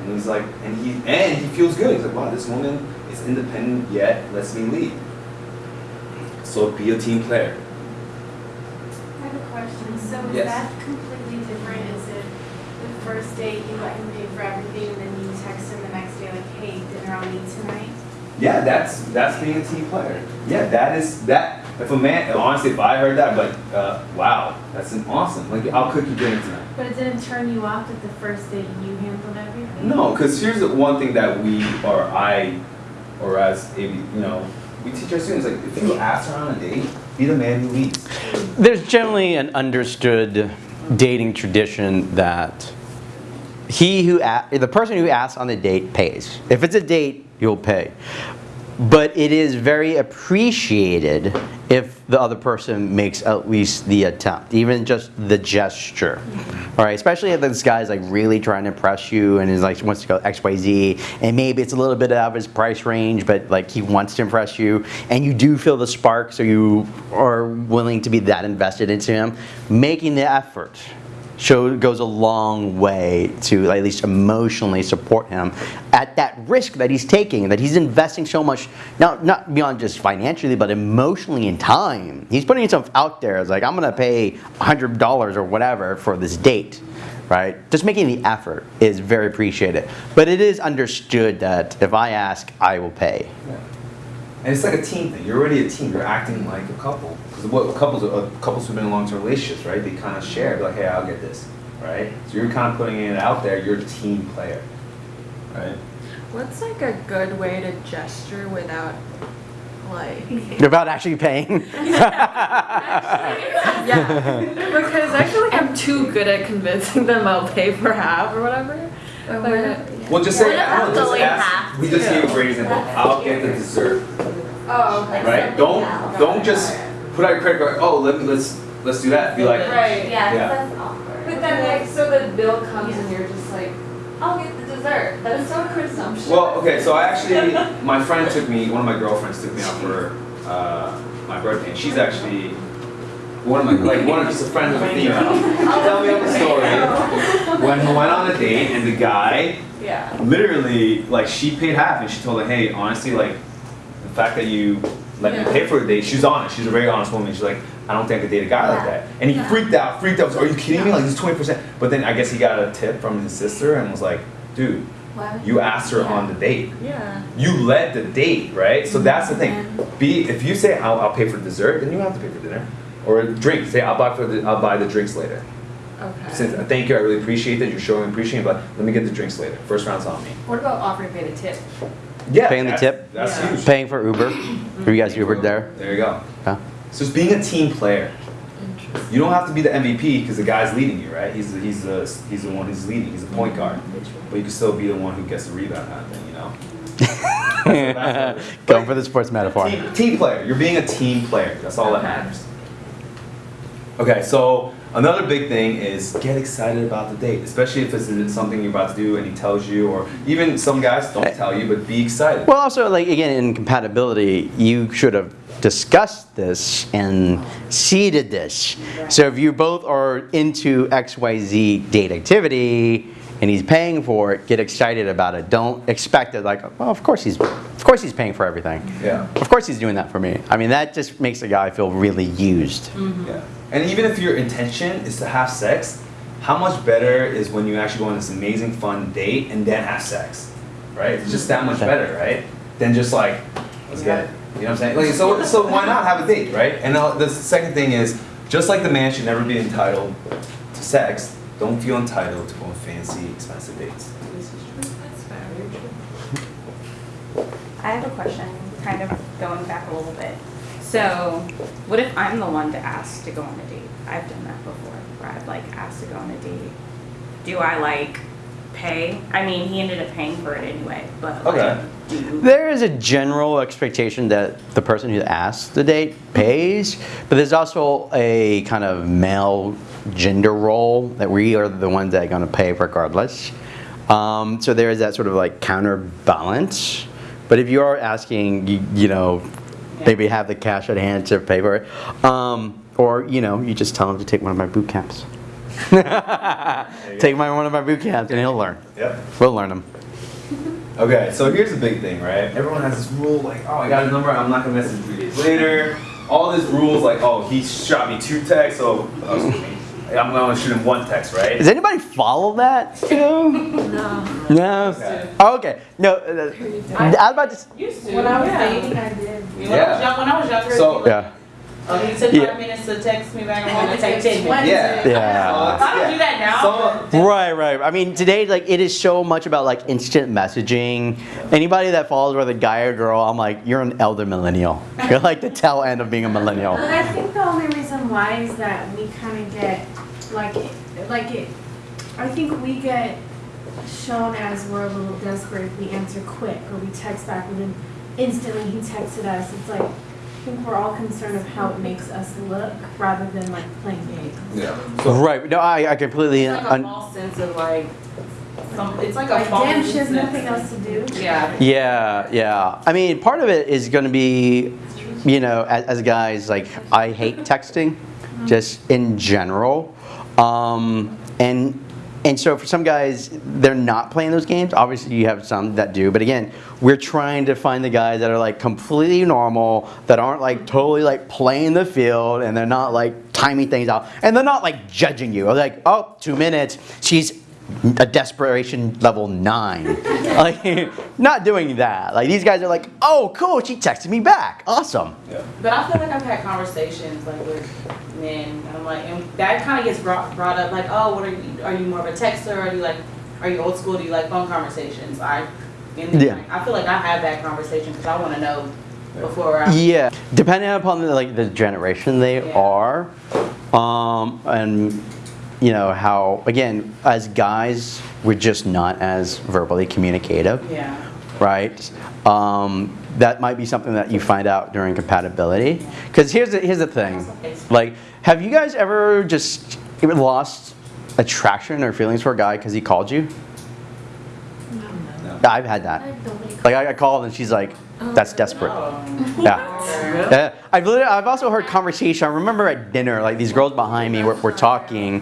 And he's like, and he and he feels good. He's like, wow, this woman is independent yet lets me lead. So be a team player. Question. So is Yes. that completely different? Is it the first date you let him pay for everything and then you text him the next day like, hey, dinner on me tonight? Yeah, that's that's being a team player. Yeah, that is that. If a man, honestly, if I heard that, but uh, wow, that's an awesome. Like, I'll cook you dinner tonight. But it didn't turn you off that the first date you handled everything? No, because here's the one thing that we or I, or as a you know, we teach our students like if you ask her on a date, be the man who leads. There's generally an understood dating tradition that he who the person who asks on the date pays. If it's a date, you'll pay. But it is very appreciated if the other person makes at least the attempt, even just the gesture. All right, especially if this guy's like really trying to impress you and is like wants to go X Y Z, and maybe it's a little bit out of his price range, but like he wants to impress you, and you do feel the spark, so you are willing to be that invested into him. Making the effort show goes a long way to at least emotionally support him at that risk that he's taking that he's investing so much not not beyond just financially but emotionally in time he's putting himself out there as like i'm gonna pay $100 or whatever for this date right just making the effort is very appreciated but it is understood that if i ask i will pay And it's like a team thing. You're already a team. You're acting like a couple. Because what couples, uh, couples who've been in long-term relationships, right? They kind of share. Like, hey, I'll get this, right? So you're kind of putting it out there. You're a team player, right? What's like a good way to gesture without like without actually paying Yeah. Because I feel like I'm too good at convincing them I'll pay for half or whatever. Like, Well, just say, What I don't know, about just ask. We just gave a great example. I'll get the dessert, oh, okay. right? Don't don't just put out your credit card. Oh, let me let's let's do that. Be like, Right. Yeah. that's awkward. But then like, so the bill comes and you're just like, I'll get the dessert. That is so presumptuous. Well, okay, so I actually, my friend took me, one of my girlfriends took me out for uh, my birthday, and she's actually one of my, like, one of just a friend of a female. Tell me the story. When we went on a date, and the guy, yeah. literally, like, she paid half, and she told her, hey, honestly, like, the fact that you let me pay for a date, she's honest, she's a very honest woman. She's like, I don't think I could date a guy like that. And he freaked out, freaked out. Was, Are you kidding me? Like, this twenty percent. But then I guess he got a tip from his sister and was like, dude, you asked her on the date. Yeah. You led the date, right? So that's the thing. Mm-hmm. Be if you say I'll, I'll pay for dessert, then you have to pay for dinner or a drink. Say I'll buy for the I'll buy the drinks later. Okay. Since uh, thank you, I really appreciate that you're showing appreciation, but let me get the drinks later. First round's on me. What about offering to pay the tip? Yeah, Paying the tip? That's Yeah. huge. paying for uber have you guys ubered there There you go. Huh? So it's being a team player. You don't have to be the MVP because the guy's leading you, right? He's the, he's the he's the one who's leading. He's a point guard, but you can still be the one who gets the rebound kind of thing, you know. That's- going for the sports metaphor Team, team player. You're being a team player. That's all that matters. Okay, so Another big thing is get excited about the date, especially if it's something you're about to do and he tells you, or even some guys don't tell you, but be excited. Well, also, like again, in compatibility, you should have discussed this and seeded this. So if you both are into XYZ date activity and he's paying for it, get excited about it. Don't expect it like, well, of course he's, of course he's paying for everything. Yeah. Of course he's doing that for me. I mean, that just makes a guy feel really used. Mm-hmm. Yeah. And even if your intention is to have sex, how much better is when you actually go on this amazing fun date and then have sex, right? It's just that much better, right? Than just like, let's get it. You know what I'm saying? Like, so, so why not have a date, right? And now the second thing is, just like the man should never be entitled to sex, don't feel entitled to go on fancy, expensive dates. Is this true? That's fair. I have a question, kind of going back a little bit. So, what if I'm the one to ask to go on a date? I've done that before, where I've like asked to go on a date. Do I like pay? I mean, he ended up paying for it anyway, but like, Okay. do There is a general expectation that the person who asks the date pays, but there's also a kind of male gender role that we are the ones that are going to pay regardless. Um, so there is that sort of like counterbalance. But if you are asking, you, you know, maybe have the cash at hand to pay for it, um, or you know, you just tell him to take one of my boot camps. take my one of my boot camps, and he'll learn. Yep. We'll learn him. Okay, so here's the big thing, right? Everyone has this rule like, oh, I got his number, I'm not gonna message three days later. All these rules like, oh, he shot me two texts, so excuse me, I'm gonna shoot him one text, right? Does anybody follow that? You know? No. No. Okay. Oh, okay. No. Uh, I was about to. s- Used to. When I was yeah. dating, I did. When I was young, when I was younger, So- people, Yeah. Oh, he took Yeah. five minutes to text me back. I'm gonna take ten minutes. Yeah. Yeah. If I don't do that now. So, Right, right. I mean, today, like, it is so much about like instant messaging. Anybody that follows with a guy or girl, I'm like, you're an elder millennial. You're like the tail end of being a millennial. But I think the only reason why is that we kind of get, like, like it, I think we get shown as we're a little desperate if we answer quick or we text back and then instantly he texted us. It's like, I think we're all concerned of how it makes us look rather than like playing games. yeah. So, Right. No, I, I completely. It's like a Un- false sense of like, some, it's like a Like, damn, she has nothing else to do. Yeah. Yeah, yeah. I mean, part of it is going to be, you know, as, as guys, like, I hate texting, just in general. Um, and and so for some guys, they're not playing those games. Obviously, you have some that do. But again, we're trying to find the guys that are like completely normal, that aren't like totally like playing the field, and they're not like timing things out, and they're not like judging you. Like, oh, two minutes. She's a desperation level nine. like, not doing that. Like, these guys are like, oh, cool, she texted me back. Awesome. yeah. But I feel like I've had conversations like with men, and I'm like, and that kind of gets brought brought up like, oh, what are you? Are you more of a texter? Are you like, are you old school? Do you like phone conversations? I, and Yeah. I feel like I have that conversation because I want to know before I. Yeah, depending upon the, like the generation they Yeah. are, um, and you know how again as guys we're just not as verbally communicative, Yeah. right? Um, that might be something that you find out during compatibility. Because here's the, here's the thing, like, have you guys ever just lost attraction or feelings for a guy because he called you? No. no. I've had that. Like I got called and she's like, Oh. "That's desperate." Yeah. Yeah. Uh, I've I've also heard conversation. I remember at dinner, like these girls behind me were, were talking,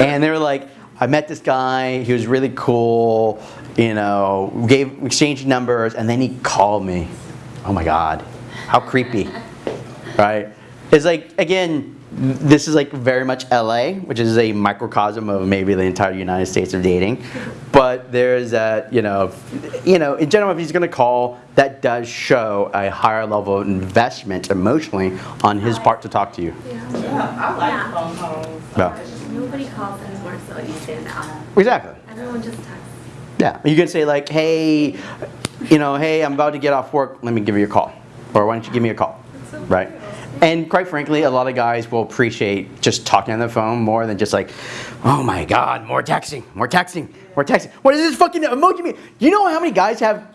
and they were like, "I met this guy. He was really cool. You know, gave exchanged numbers, and then he called me. Oh my god, how creepy, right? It's like again." This is like very much LA, which is a microcosm of maybe the entire United States of dating. But there's that, you know, you know, in general, if he's going to call, that does show a higher level of investment emotionally on his part to talk to you. Yeah, I like phone calls. Yeah. Nobody calls anymore, so you stand out. Exactly. Everyone just texts. Yeah. You can say like, hey, you know, hey, I'm about to get off work. Let me give you a call, or why don't you give me a call, right? And quite frankly, a lot of guys will appreciate just talking on the phone more than just like, oh my god, more texting, more texting, more texting. What is this fucking emoji mean? You know how many guys have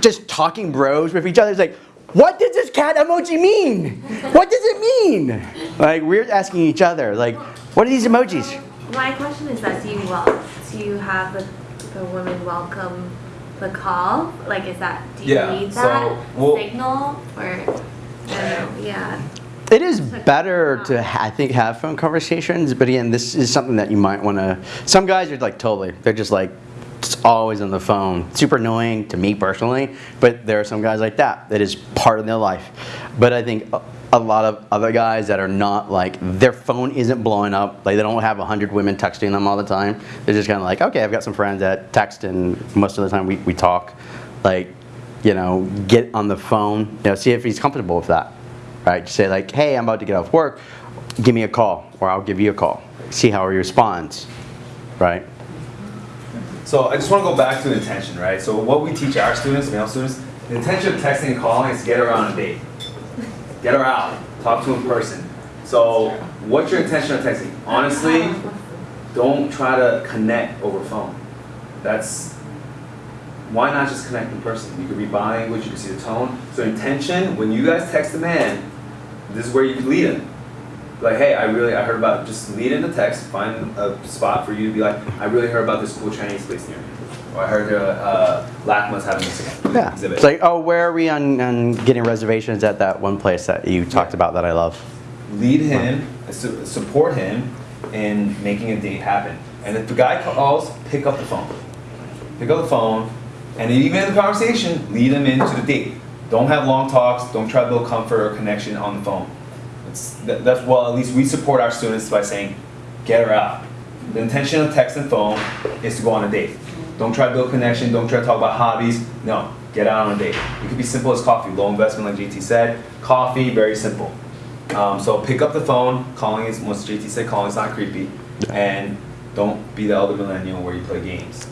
just talking bros with each other? It's like, what does this cat emoji mean? What does it mean? Like we're asking each other, like, what are these emojis? My question is that do you wel- do you have the, the women welcome the call? Like is that do you Yeah, need so, that well- signal or I don't know, yeah. It is better to, I think, have phone conversations, but again, this is something that you might want to. Some guys are like totally, they're just like just always on the phone. Super annoying to me personally, but there are some guys like that. That is part of their life. But I think a, a lot of other guys that are not like their phone isn't blowing up, like they don't have a hundred women texting them all the time. They're just kind of like, okay, I've got some friends that text, and most of the time we, we talk. Like, you know, get on the phone, you know, see if he's comfortable with that right? Just say like, hey, I'm about to get off work, give me a call, or I'll give you a call. See how he responds, right? So I just want to go back to intention, right? So what we teach our students, male students, the intention of texting and calling is get her on a date. Get her out. Talk to her in person. So what's your intention of texting? Honestly, don't try to connect over phone. That's why not just connect in person? You can read body language, you can see the tone. So intention, when you guys text a man, this is where you can lead him. Like, hey, I really, I heard about, just lead in the text, find a spot for you to be like, I really heard about this cool Chinese place near me. Or I heard uh, uh, LACMA's having this Yeah. exhibit. It's like, oh, where are we on, on getting reservations at that one place that you talked about that I love? lead him, su- support him in making a date happen. And if the guy calls, pick up the phone. Pick up the phone, and even in the conversation, lead them into the date. Don't have long talks. Don't try to build comfort or connection on the phone. It's, that, that's well, at least we support our students by saying, get her out. The intention of text and phone is to go on a date. Don't try to build connection. Don't try to talk about hobbies. No, get out on a date. It could be simple as coffee, low investment, like JT said. Coffee, very simple. Um, so pick up the phone. Calling is, once JT said, calling is not creepy. And don't be the elder millennial where you play games.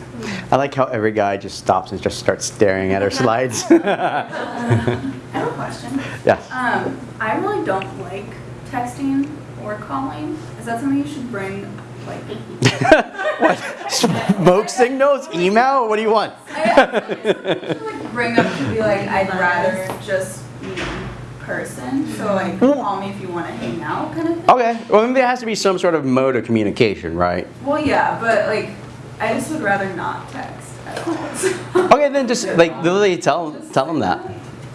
I like how every guy just stops and just starts staring at our slides. I have a question. yes. Um, I really don't like texting or calling. Is that something you should bring, like? what? Smoke signals? Email? What do you want? like bring up to be like, I'd rather just in person. So like, call me if you want to hang out, kind of thing. Okay. Well, there has to be some sort of mode of communication, right? Well, yeah, but like, I just would rather not text at all. Okay, then just like literally tell tell them that.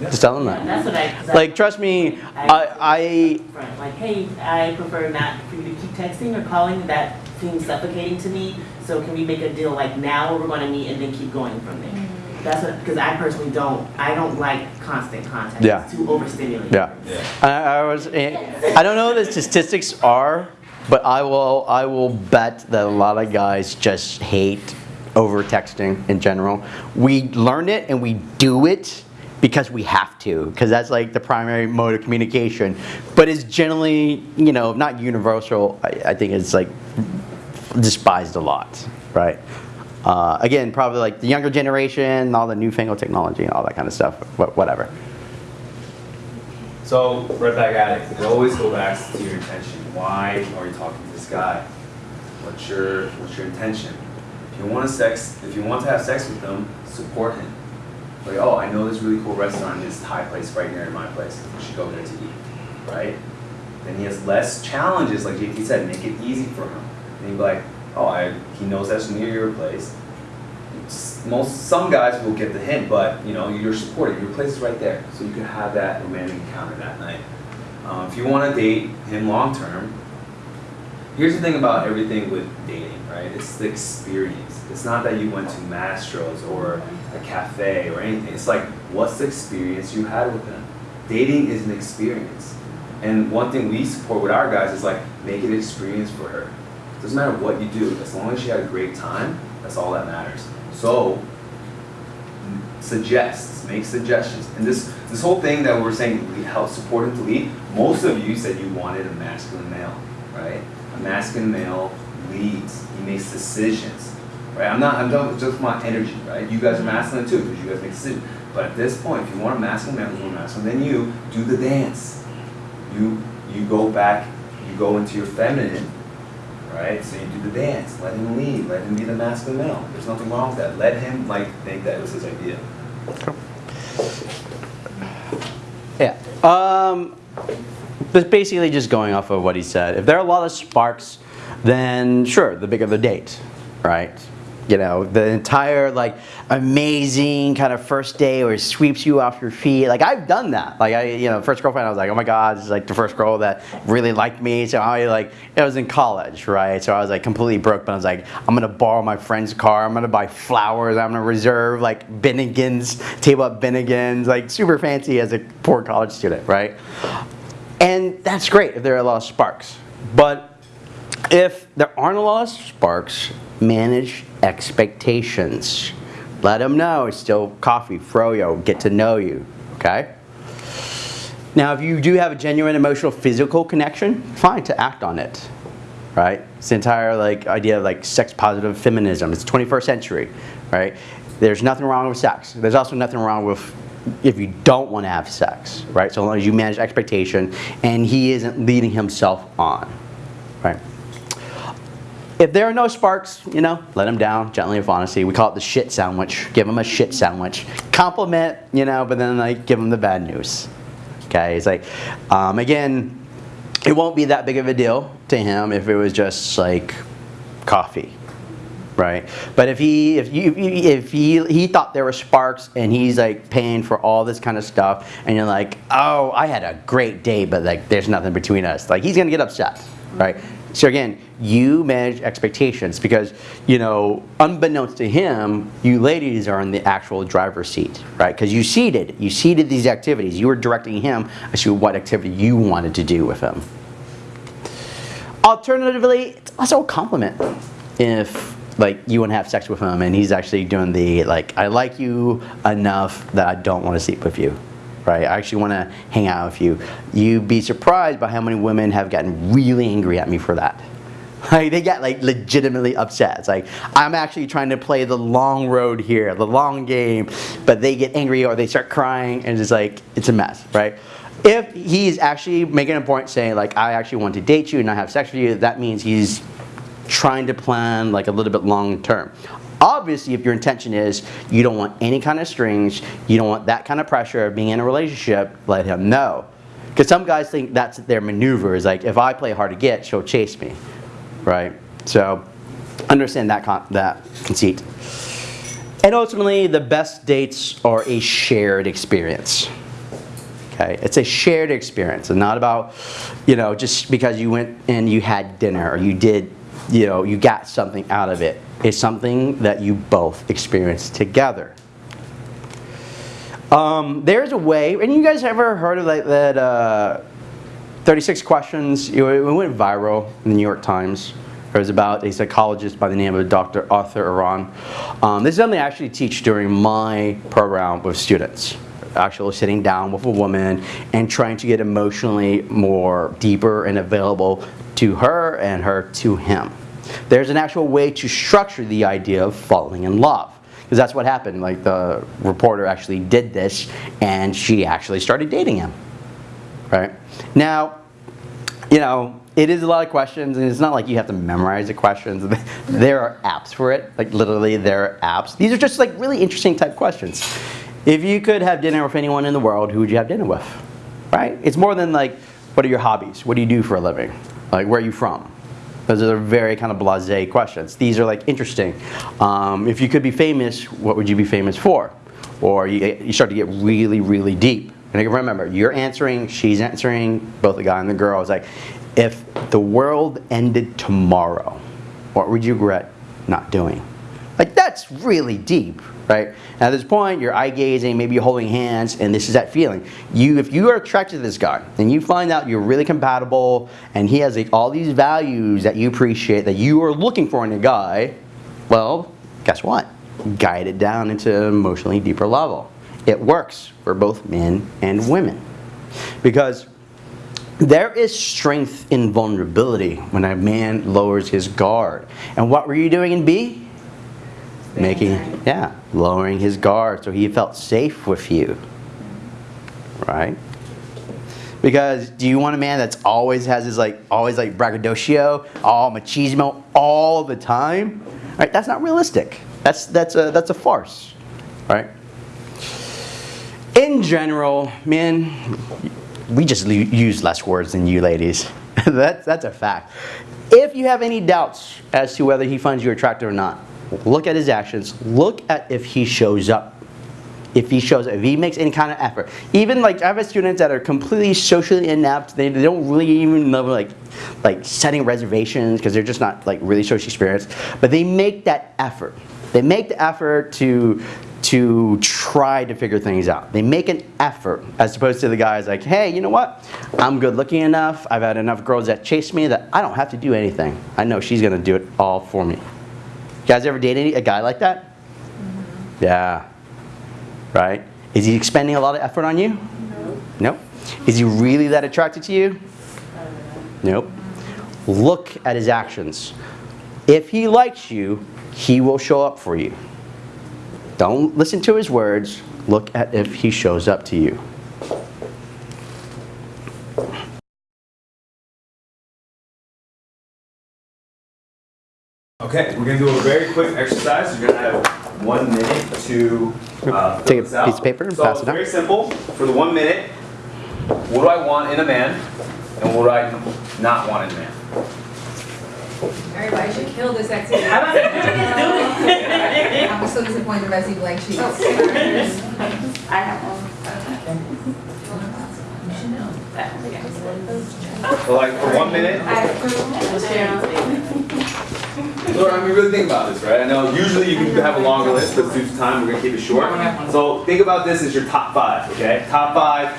Just tell them that. That's what I. 'cause I- Like, trust me, I, I Right, Like, hey, I prefer not for you to keep texting or calling. That seems suffocating to me. So can we make a deal like now we're going to meet and then keep going from there? That's what, because I personally don't. I don't like constant contact. Yeah. It's too overstimulating. Yeah. I, I was. eh, I don't know what the statistics are, but I will. I will bet that a lot of guys just hate over texting in general. We learn it and we do it because we have to, because that's like the primary mode of communication. But it's generally, you know, not universal. I, I think it's like despised a lot, right? Uh, again, probably like the younger generation, all the newfangled technology and all that kind of stuff. But whatever. So right back at it. You always go back to your intention. Why are you talking to this guy? What's your What's your intention? If you want to sex, if you want to have sex with them, support him. Like, oh, I know this really cool restaurant, this Thai place right near my place. We should go there to eat, right? Then he has less challenges, like JT said, make it easy for him. And he'd be like, oh, I, he knows that's near your place. Most some guys will get the hint, but you know you're supported. Your place is right there, so you can have that romantic encounter that night. Um, if you want to date him long term, here's the thing about everything with dating, right? It's the experience. It's not that you went to Mastro's or a cafe or anything. It's like, what's the experience you had with them? Dating is an experience. And one thing we support with our guys is like, make it an experience for her. Doesn't matter what you do, as long as she had a great time, that's all that matters. So, suggests, make suggestions. And this this whole thing that we're saying we help support him to lead, most of you said you wanted a masculine male, right? A masculine male leads, he makes decisions. Right? I'm not I'm not just my energy, right? You guys are masculine too, because you guys make decisions. But at this point, if you want a masculine man more masculine than you, do the dance. You you go back, you go into your feminine, right? So you do the dance, let him lead, let him be the masculine male. There's nothing wrong with that. Let him like think that was his idea. Um, but basically just going off of what he said. If there are a lot of sparks, then sure, the bigger the date, right? You know, the entire like amazing kind of first day where it sweeps you off your feet. Like I've done that. Like I, you know, first girlfriend, I was like, oh my God, this is like the first girl that really liked me. So I like, it was in college, right? So I was like completely broke, but I was like, I'm gonna borrow my friend's car. I'm gonna buy flowers. I'm gonna reserve like Bennigan's, table at Bennigan's, like super fancy as a poor college student, right? And that's great if there are a lot of sparks. But if there aren't a lot of sparks, manage expectations. Let them know it's still coffee, froyo, get to know you, okay? Now, if you do have a genuine emotional, physical connection, fine to act on it, right? It's the entire like idea of like sex positive feminism. It's 21st century, right? There's nothing wrong with sex. There's also nothing wrong with if you don't want to have sex, right? So long as you manage expectation and he isn't leading himself on, right? If there are no sparks, you know, let him down gently with honesty. We call it the shit sandwich. Give him a shit sandwich. Compliment, you know, but then like give him the bad news. Okay, it's like, um, again, it won't be that big of a deal to him if it was just like coffee, right? But if he if you if he he thought there were sparks and he's like paying for all this kind of stuff, and you're like, oh, I had a great day, but like there's nothing between us, like he's gonna get upset, right? So again, you manage expectations because, you know, unbeknownst to him, you ladies are in the actual driver's seat, right? Because you seeded, you seeded these activities. You were directing him as to what activity you wanted to do with him. Alternatively, it's also a compliment if like you want to have sex with him and he's actually doing the like I like you enough that I don't want to sleep with you right? I actually want to hang out with you. You'd be surprised by how many women have gotten really angry at me for that. Like they get like legitimately upset. It's like I'm actually trying to play the long road here the long game but they get angry or they start crying and it's like it's a mess right? If he's actually making a point saying like I actually want to date you and not have sex with you that means he's trying to plan like a little bit long term. Obviously, if your intention is you don't want any kind of strings, you don't want that kind of pressure of being in a relationship, let him know. Because some guys think that's their maneuver is like if I play hard to get, she'll chase me, right? So understand that con that conceit. And ultimately, the best dates are a shared experience. Okay, it's a shared experience and not about, you know, just because you went and you had dinner or you did you know, you got something out of it. It's something that you both experience together. Um, there's a way, and you guys ever heard of that, that uh, 36 questions? It went viral in the New York Times. It was about a psychologist by the name of Dr. Arthur Aron. Um, this is something I actually teach during my program with students. Actually sitting down with a woman and trying to get emotionally more deeper and available to her and her to him. There's an actual way to structure the idea of falling in love. Because that's what happened. Like the reporter actually did this and she actually started dating him. Right? Now, you know, it is a lot of questions and it's not like you have to memorize the questions. there are apps for it. Like literally there are apps. These are just like really interesting type questions. If you could have dinner with anyone in the world, who would you have dinner with? Right? It's more than like, what are your hobbies? What do you do for a living? Like, where are you from? Those are very kind of blasé questions. These are like interesting. Um, if you could be famous, what would you be famous for? Or you, you start to get really, really deep. And remember, you're answering, she's answering, both the guy and the girl. It's like, if the world ended tomorrow, what would you regret not doing? Like that's really deep, right? And at this point, you're eye gazing, maybe you're holding hands, and this is that feeling. You, if you are attracted to this guy, and you find out you're really compatible, and he has like, all these values that you appreciate, that you are looking for in a guy, well, guess what? Guide it down into an emotionally deeper level. It works for both men and women. Because there is strength in vulnerability when a man lowers his guard. And what were you doing in B? Making yeah lowering his guard so he felt safe with you right? Because do you want a man that's always has his like always like braggadocio all machismo all the time? Right that's not realistic. That's that's a that's a farce right? In general men we just use less words than you ladies. that's, that's a fact. If you have any doubts as to whether he finds you attractive or not, look at his actions. Look at if he shows up. If he shows, up, if he makes any kind of effort. Even like I have students that are completely socially inept. They, they don't really even know like, like setting reservations because they're just not like really socially experienced. But they make that effort. They make the effort to to try to figure things out. They make an effort as opposed to the guys like, hey, you know what? I'm good looking enough. I've had enough girls that chase me that I don't have to do anything. I know she's gonna do it all for me. You guys ever date any, a guy like that? Yeah. Right? Is he expending a lot of effort on you? No. Nope. Is he really that attracted to you? Nope. Look at his actions. If he likes you, he will show up for you. Don't listen to his words. Look at if he shows up to you. Okay, we're gonna do a very quick exercise. You're gonna have one minute to uh, Take a fill this out. piece of paper and so pass it it's out. very simple. For the one minute, what do I want in a man, and what do I not want in a man? Everybody should kill this activity. I'm about to do it. I'm so disappointed by these blank sheets. I have one. So like for one minute, Laura, I mean, really think about this, right? I know usually you can have a longer list, but due to time, we're gonna keep it short. So think about this as your top five, okay? Top five,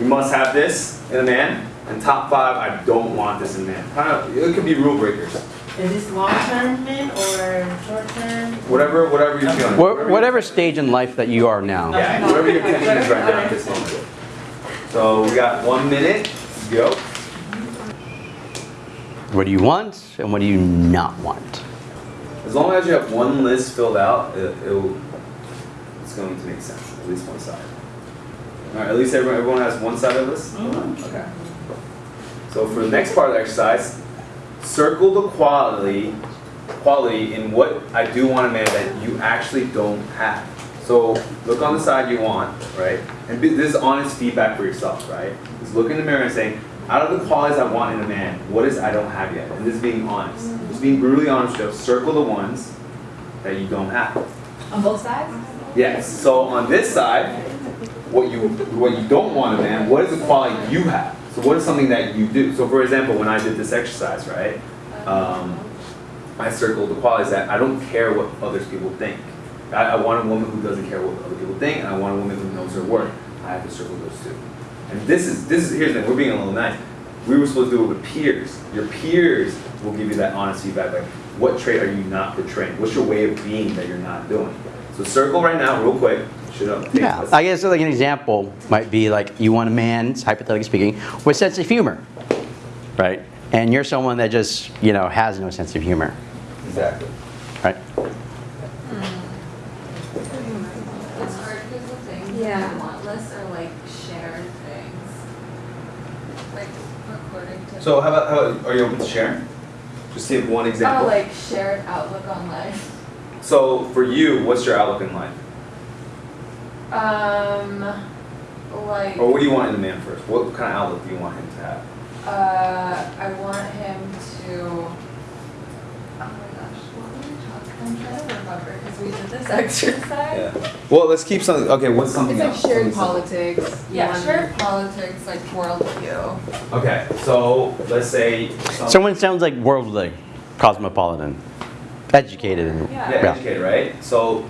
you must have this in a man, and top five, I don't want this in a man. Kind of, it could be rule breakers. Is this long-term men or short-term? Whatever, whatever you're feeling. Wha- Whatever stage in life that you are now. Yeah, whatever your tension is right now at this moment. So we got one minute, go. What do you want and what do you not want? As long as you have one list filled out, it, it'll, it's going to make sense, at least one side. All right, at least everyone, everyone has one side of this? Okay. So for the next part of the exercise, circle the quality, quality in what I do want a man that you actually don't have. So look on the side you want, right? And be- this is honest feedback for yourself, right? Just look in the mirror and saying, out of the qualities I want in a man, what is I don't have yet? And this is being honest. Just being brutally honest with yourself. Circle the ones that you don't have. On both sides? Yes. So on this side, what you what you don't want a man, what is the quality you have? So what is something that you do? So for example, when I did this exercise, right? Um, I circled the qualities that I don't care what other people think. I, I want a woman who doesn't care what other people think, and I want a woman who knows her worth. I have to circle those two. And this is this is here's the thing. We're being a little nice. We were supposed to do it with peers. Your peers will give you that honest feedback. Like, what trait are you not portraying? What's your way of being that you're not doing? So circle right now, real quick. Should Yeah, this. I guess like an example might be like you want a man, hypothetically speaking, with sense of humor, right? And you're someone that just you know has no sense of humor, Exactly. right? Hmm. It's hard because the things Yeah. that I want lists are like shared things. Like according to. So how about, how about, are you open to sharing? Just give one example. like shared outlook on life. So for you, what's your outlook in life? Um, like, Or what do you want in a man first? What kind of outlook do you want him to have? uh, I want him to. Oh my gosh, what were we talking? I'm trying to remember because we did this exercise. Yeah. Well, let's keep something, okay, what's something It's like else? shared politics. Yeah, shared politics, like worldview. simple. Okay, so let's say. some- Someone sounds like worldly, cosmopolitan, educated, and Yeah, yeah. educated, right? So,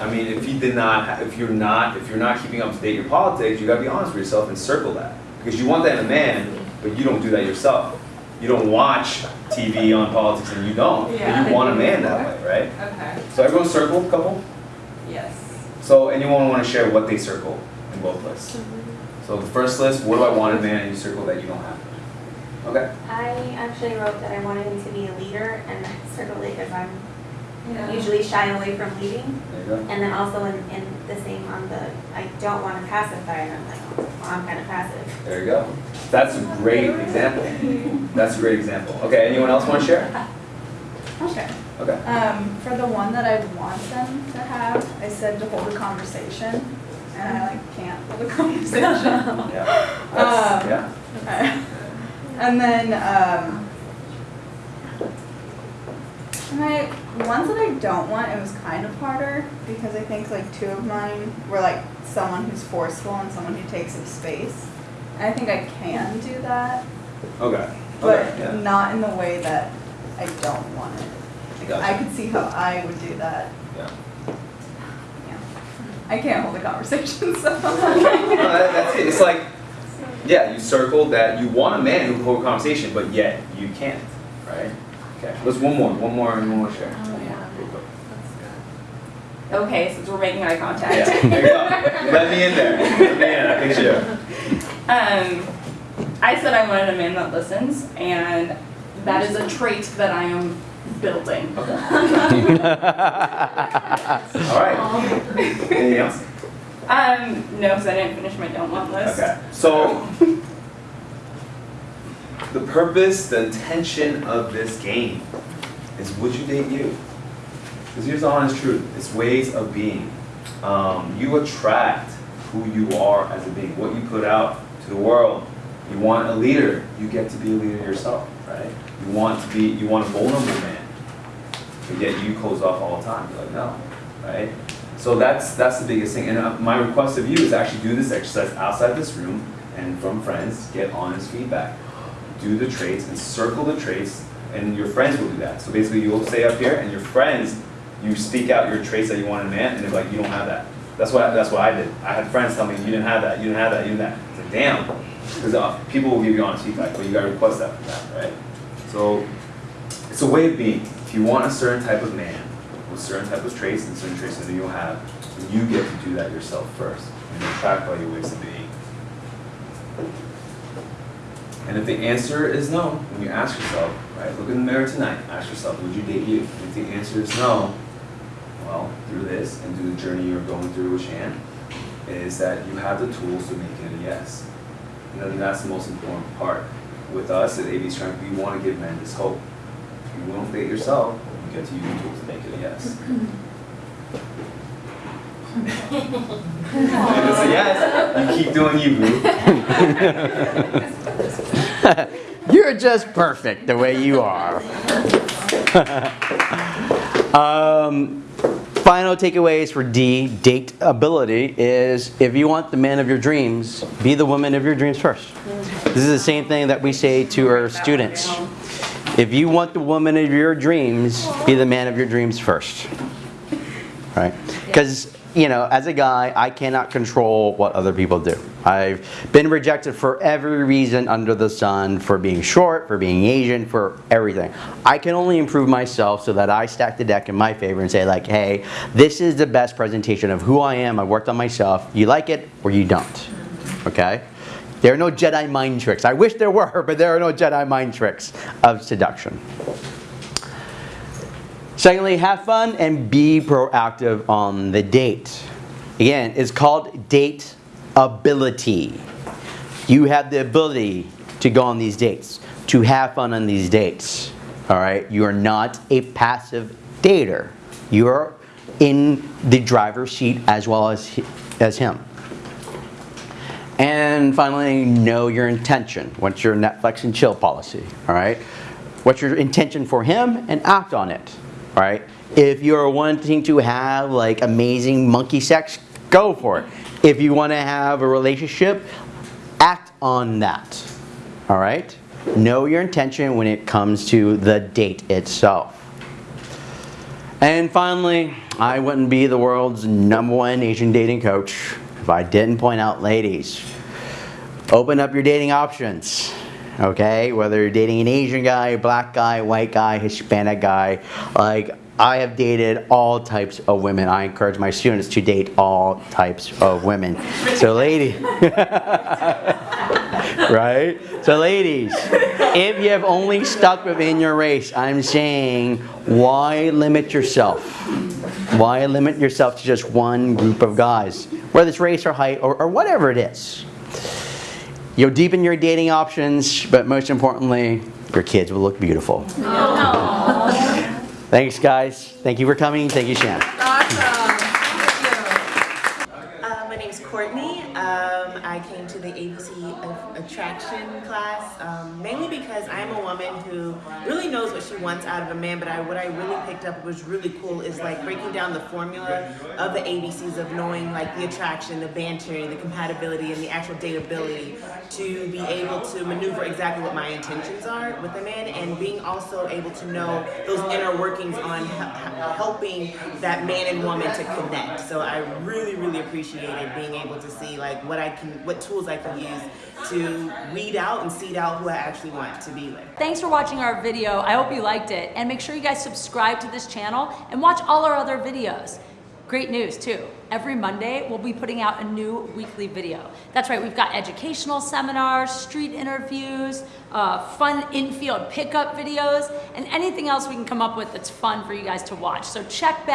I mean, if you did not, if you're not, if you're not keeping up to date in your politics, you gotta be honest with yourself and circle that. Because you want that in a man, but you don't do that yourself. You don't watch TV on politics and you don't, but Yeah. you want a man that way, right? Okay. So everyone circle a couple? Yes. So anyone want to share what they circle in both lists? Mm-hmm. So the first list, what do I want in a man, and you circle that you don't have. Okay. I actually wrote that I wanted him to be a leader and I circled it because I'm Yeah. usually shy away from leading. There you go. And then also in, in the same on the, I don't want to pacify and I'm like, well, I'm kind of passive. There you go. That's a great example. That's a great example. Okay, anyone else want to share? I'll share. Okay. Um, for the one that I want them to have, I said to hold a conversation, and I like can't hold a conversation. Yeah. That's, Um, yeah. Okay. And then, um, my ones that I don't want, it was kind of harder because I think like two of mine were like someone who's forceful and someone who takes up space. And I think I can do that, Okay. but Okay. Yeah. not in the way that I don't want it. Like, Gotcha. I could see how I would do that. Yeah. I can't hold a conversation, so. No, that, that's it. It's like, yeah, you circled that you want a man who can hold a conversation, but yet you can't, right? Okay. Let's one more, one more, and one more share. One more, real quick. Okay, since we're making eye contact. Yeah. There you go. Let me in there. Let me in. I think sure. Um, I said I wanted a man that listens, and that is a trait that I am building. All right. Anything else? Um, no, because I didn't finish my don't want list. Okay. So, the purpose, the intention of this game is would you date you? Because here's the honest truth it's ways of being. Um, you attract who you are as a being, what you put out to the world. You want a leader, you get to be a leader yourself, right? You want to be, you want a vulnerable man, but yet you close off all the time. You're like, no, right? So that's that's the biggest thing. And uh, my request of you is actually do this exercise outside this room and from friends, get honest feedback. Do the traits and circle the traits, and your friends will do that. So basically, you'll stay up here, and your friends, you speak out your traits that you want in a man, and they're like, you don't have that. That's what that's what I did. I had friends tell me you didn't have that, you didn't have that, you didn't have that. It's like damn, because uh, people will give you honest feedback, but you gotta request that from them, right? So it's a way of being. If you want a certain type of man with certain type of traits and certain traits that you'll have, you get to do that yourself first and you're attracted by your ways of being. And if the answer is no, when you ask yourself, right, look in the mirror tonight, ask yourself, would you date you? If the answer is no, well, through this and through the journey you're going through with Shan, is that you have the tools to make it a yes. And then that's the most important part. With us at AB Strength, we want to give men this hope. If you won't date yourself, you get to use the tools to make it a yes. If it's a yes, you keep doing you, boo. You're just perfect the way you are. um, final takeaways for D, date ability, is if you want the man of your dreams, be the woman of your dreams first. This is the same thing that we say to our students. If you want the woman of your dreams, be the man of your dreams first. Right? Because, you know, as a guy, I cannot control what other people do. I've been rejected for every reason under the sun for being short, for being Asian, for everything. I can only improve myself so that I stack the deck in my favor and say, like, hey, this is the best presentation of who I am. I worked on myself. You like it or you don't. Okay? There are no Jedi mind tricks. I wish there were, but there are no Jedi mind tricks of seduction. Secondly, have fun and be proactive on the date. Again, it's called date ability. You have the ability to go on these dates, to have fun on these dates. All right? You are not a passive dater. You are in the driver's seat as well as, as him. And finally, know your intention. What's your Netflix and chill policy? All right? What's your intention for him and act on it. Right? If you're wanting to have like amazing monkey sex, go for it. If you want to have a relationship, act on that. All right? Know your intention when it comes to the date itself. And finally, I wouldn't be the world's number one Asian dating coach if I didn't point out, ladies, open up your dating options. Okay, whether you're dating an Asian guy, black guy, white guy, Hispanic guy, like I have dated all types of women. I encourage my students to date all types of women. So, lady, right? So, ladies, if you have only stuck within your race, I'm saying, why limit yourself? Why limit yourself to just one group of guys, whether it's race or height or, or whatever it is? You'll deepen your dating options, but most importantly, your kids will look beautiful. Thanks, guys. Thank you for coming. Thank you, Shannon. Awesome. Uh, my name is Courtney. Um, I came to the ABC of Attraction class um, mainly because I'm a woman who really knows what she wants out of a man. But I, what I really picked up was really cool is like breaking down the formula of the ABCs of knowing like the attraction, the banter, the compatibility, and the actual dateability to be able to maneuver exactly what my intentions are with a man, and being also able to know those inner workings on he- he- helping that man and woman to connect. So I really, really appreciated being able to see like what I can, what tools I can use weed out and seed out who I actually want to be with. Thanks for watching our video. I hope you liked it. And make sure you guys subscribe to this channel and watch all our other videos. Great news too. Every Monday, we'll be putting out a new weekly video. That's right, we've got educational seminars, street interviews, uh, fun infield pickup videos, and anything else we can come up with that's fun for you guys to watch. So check back.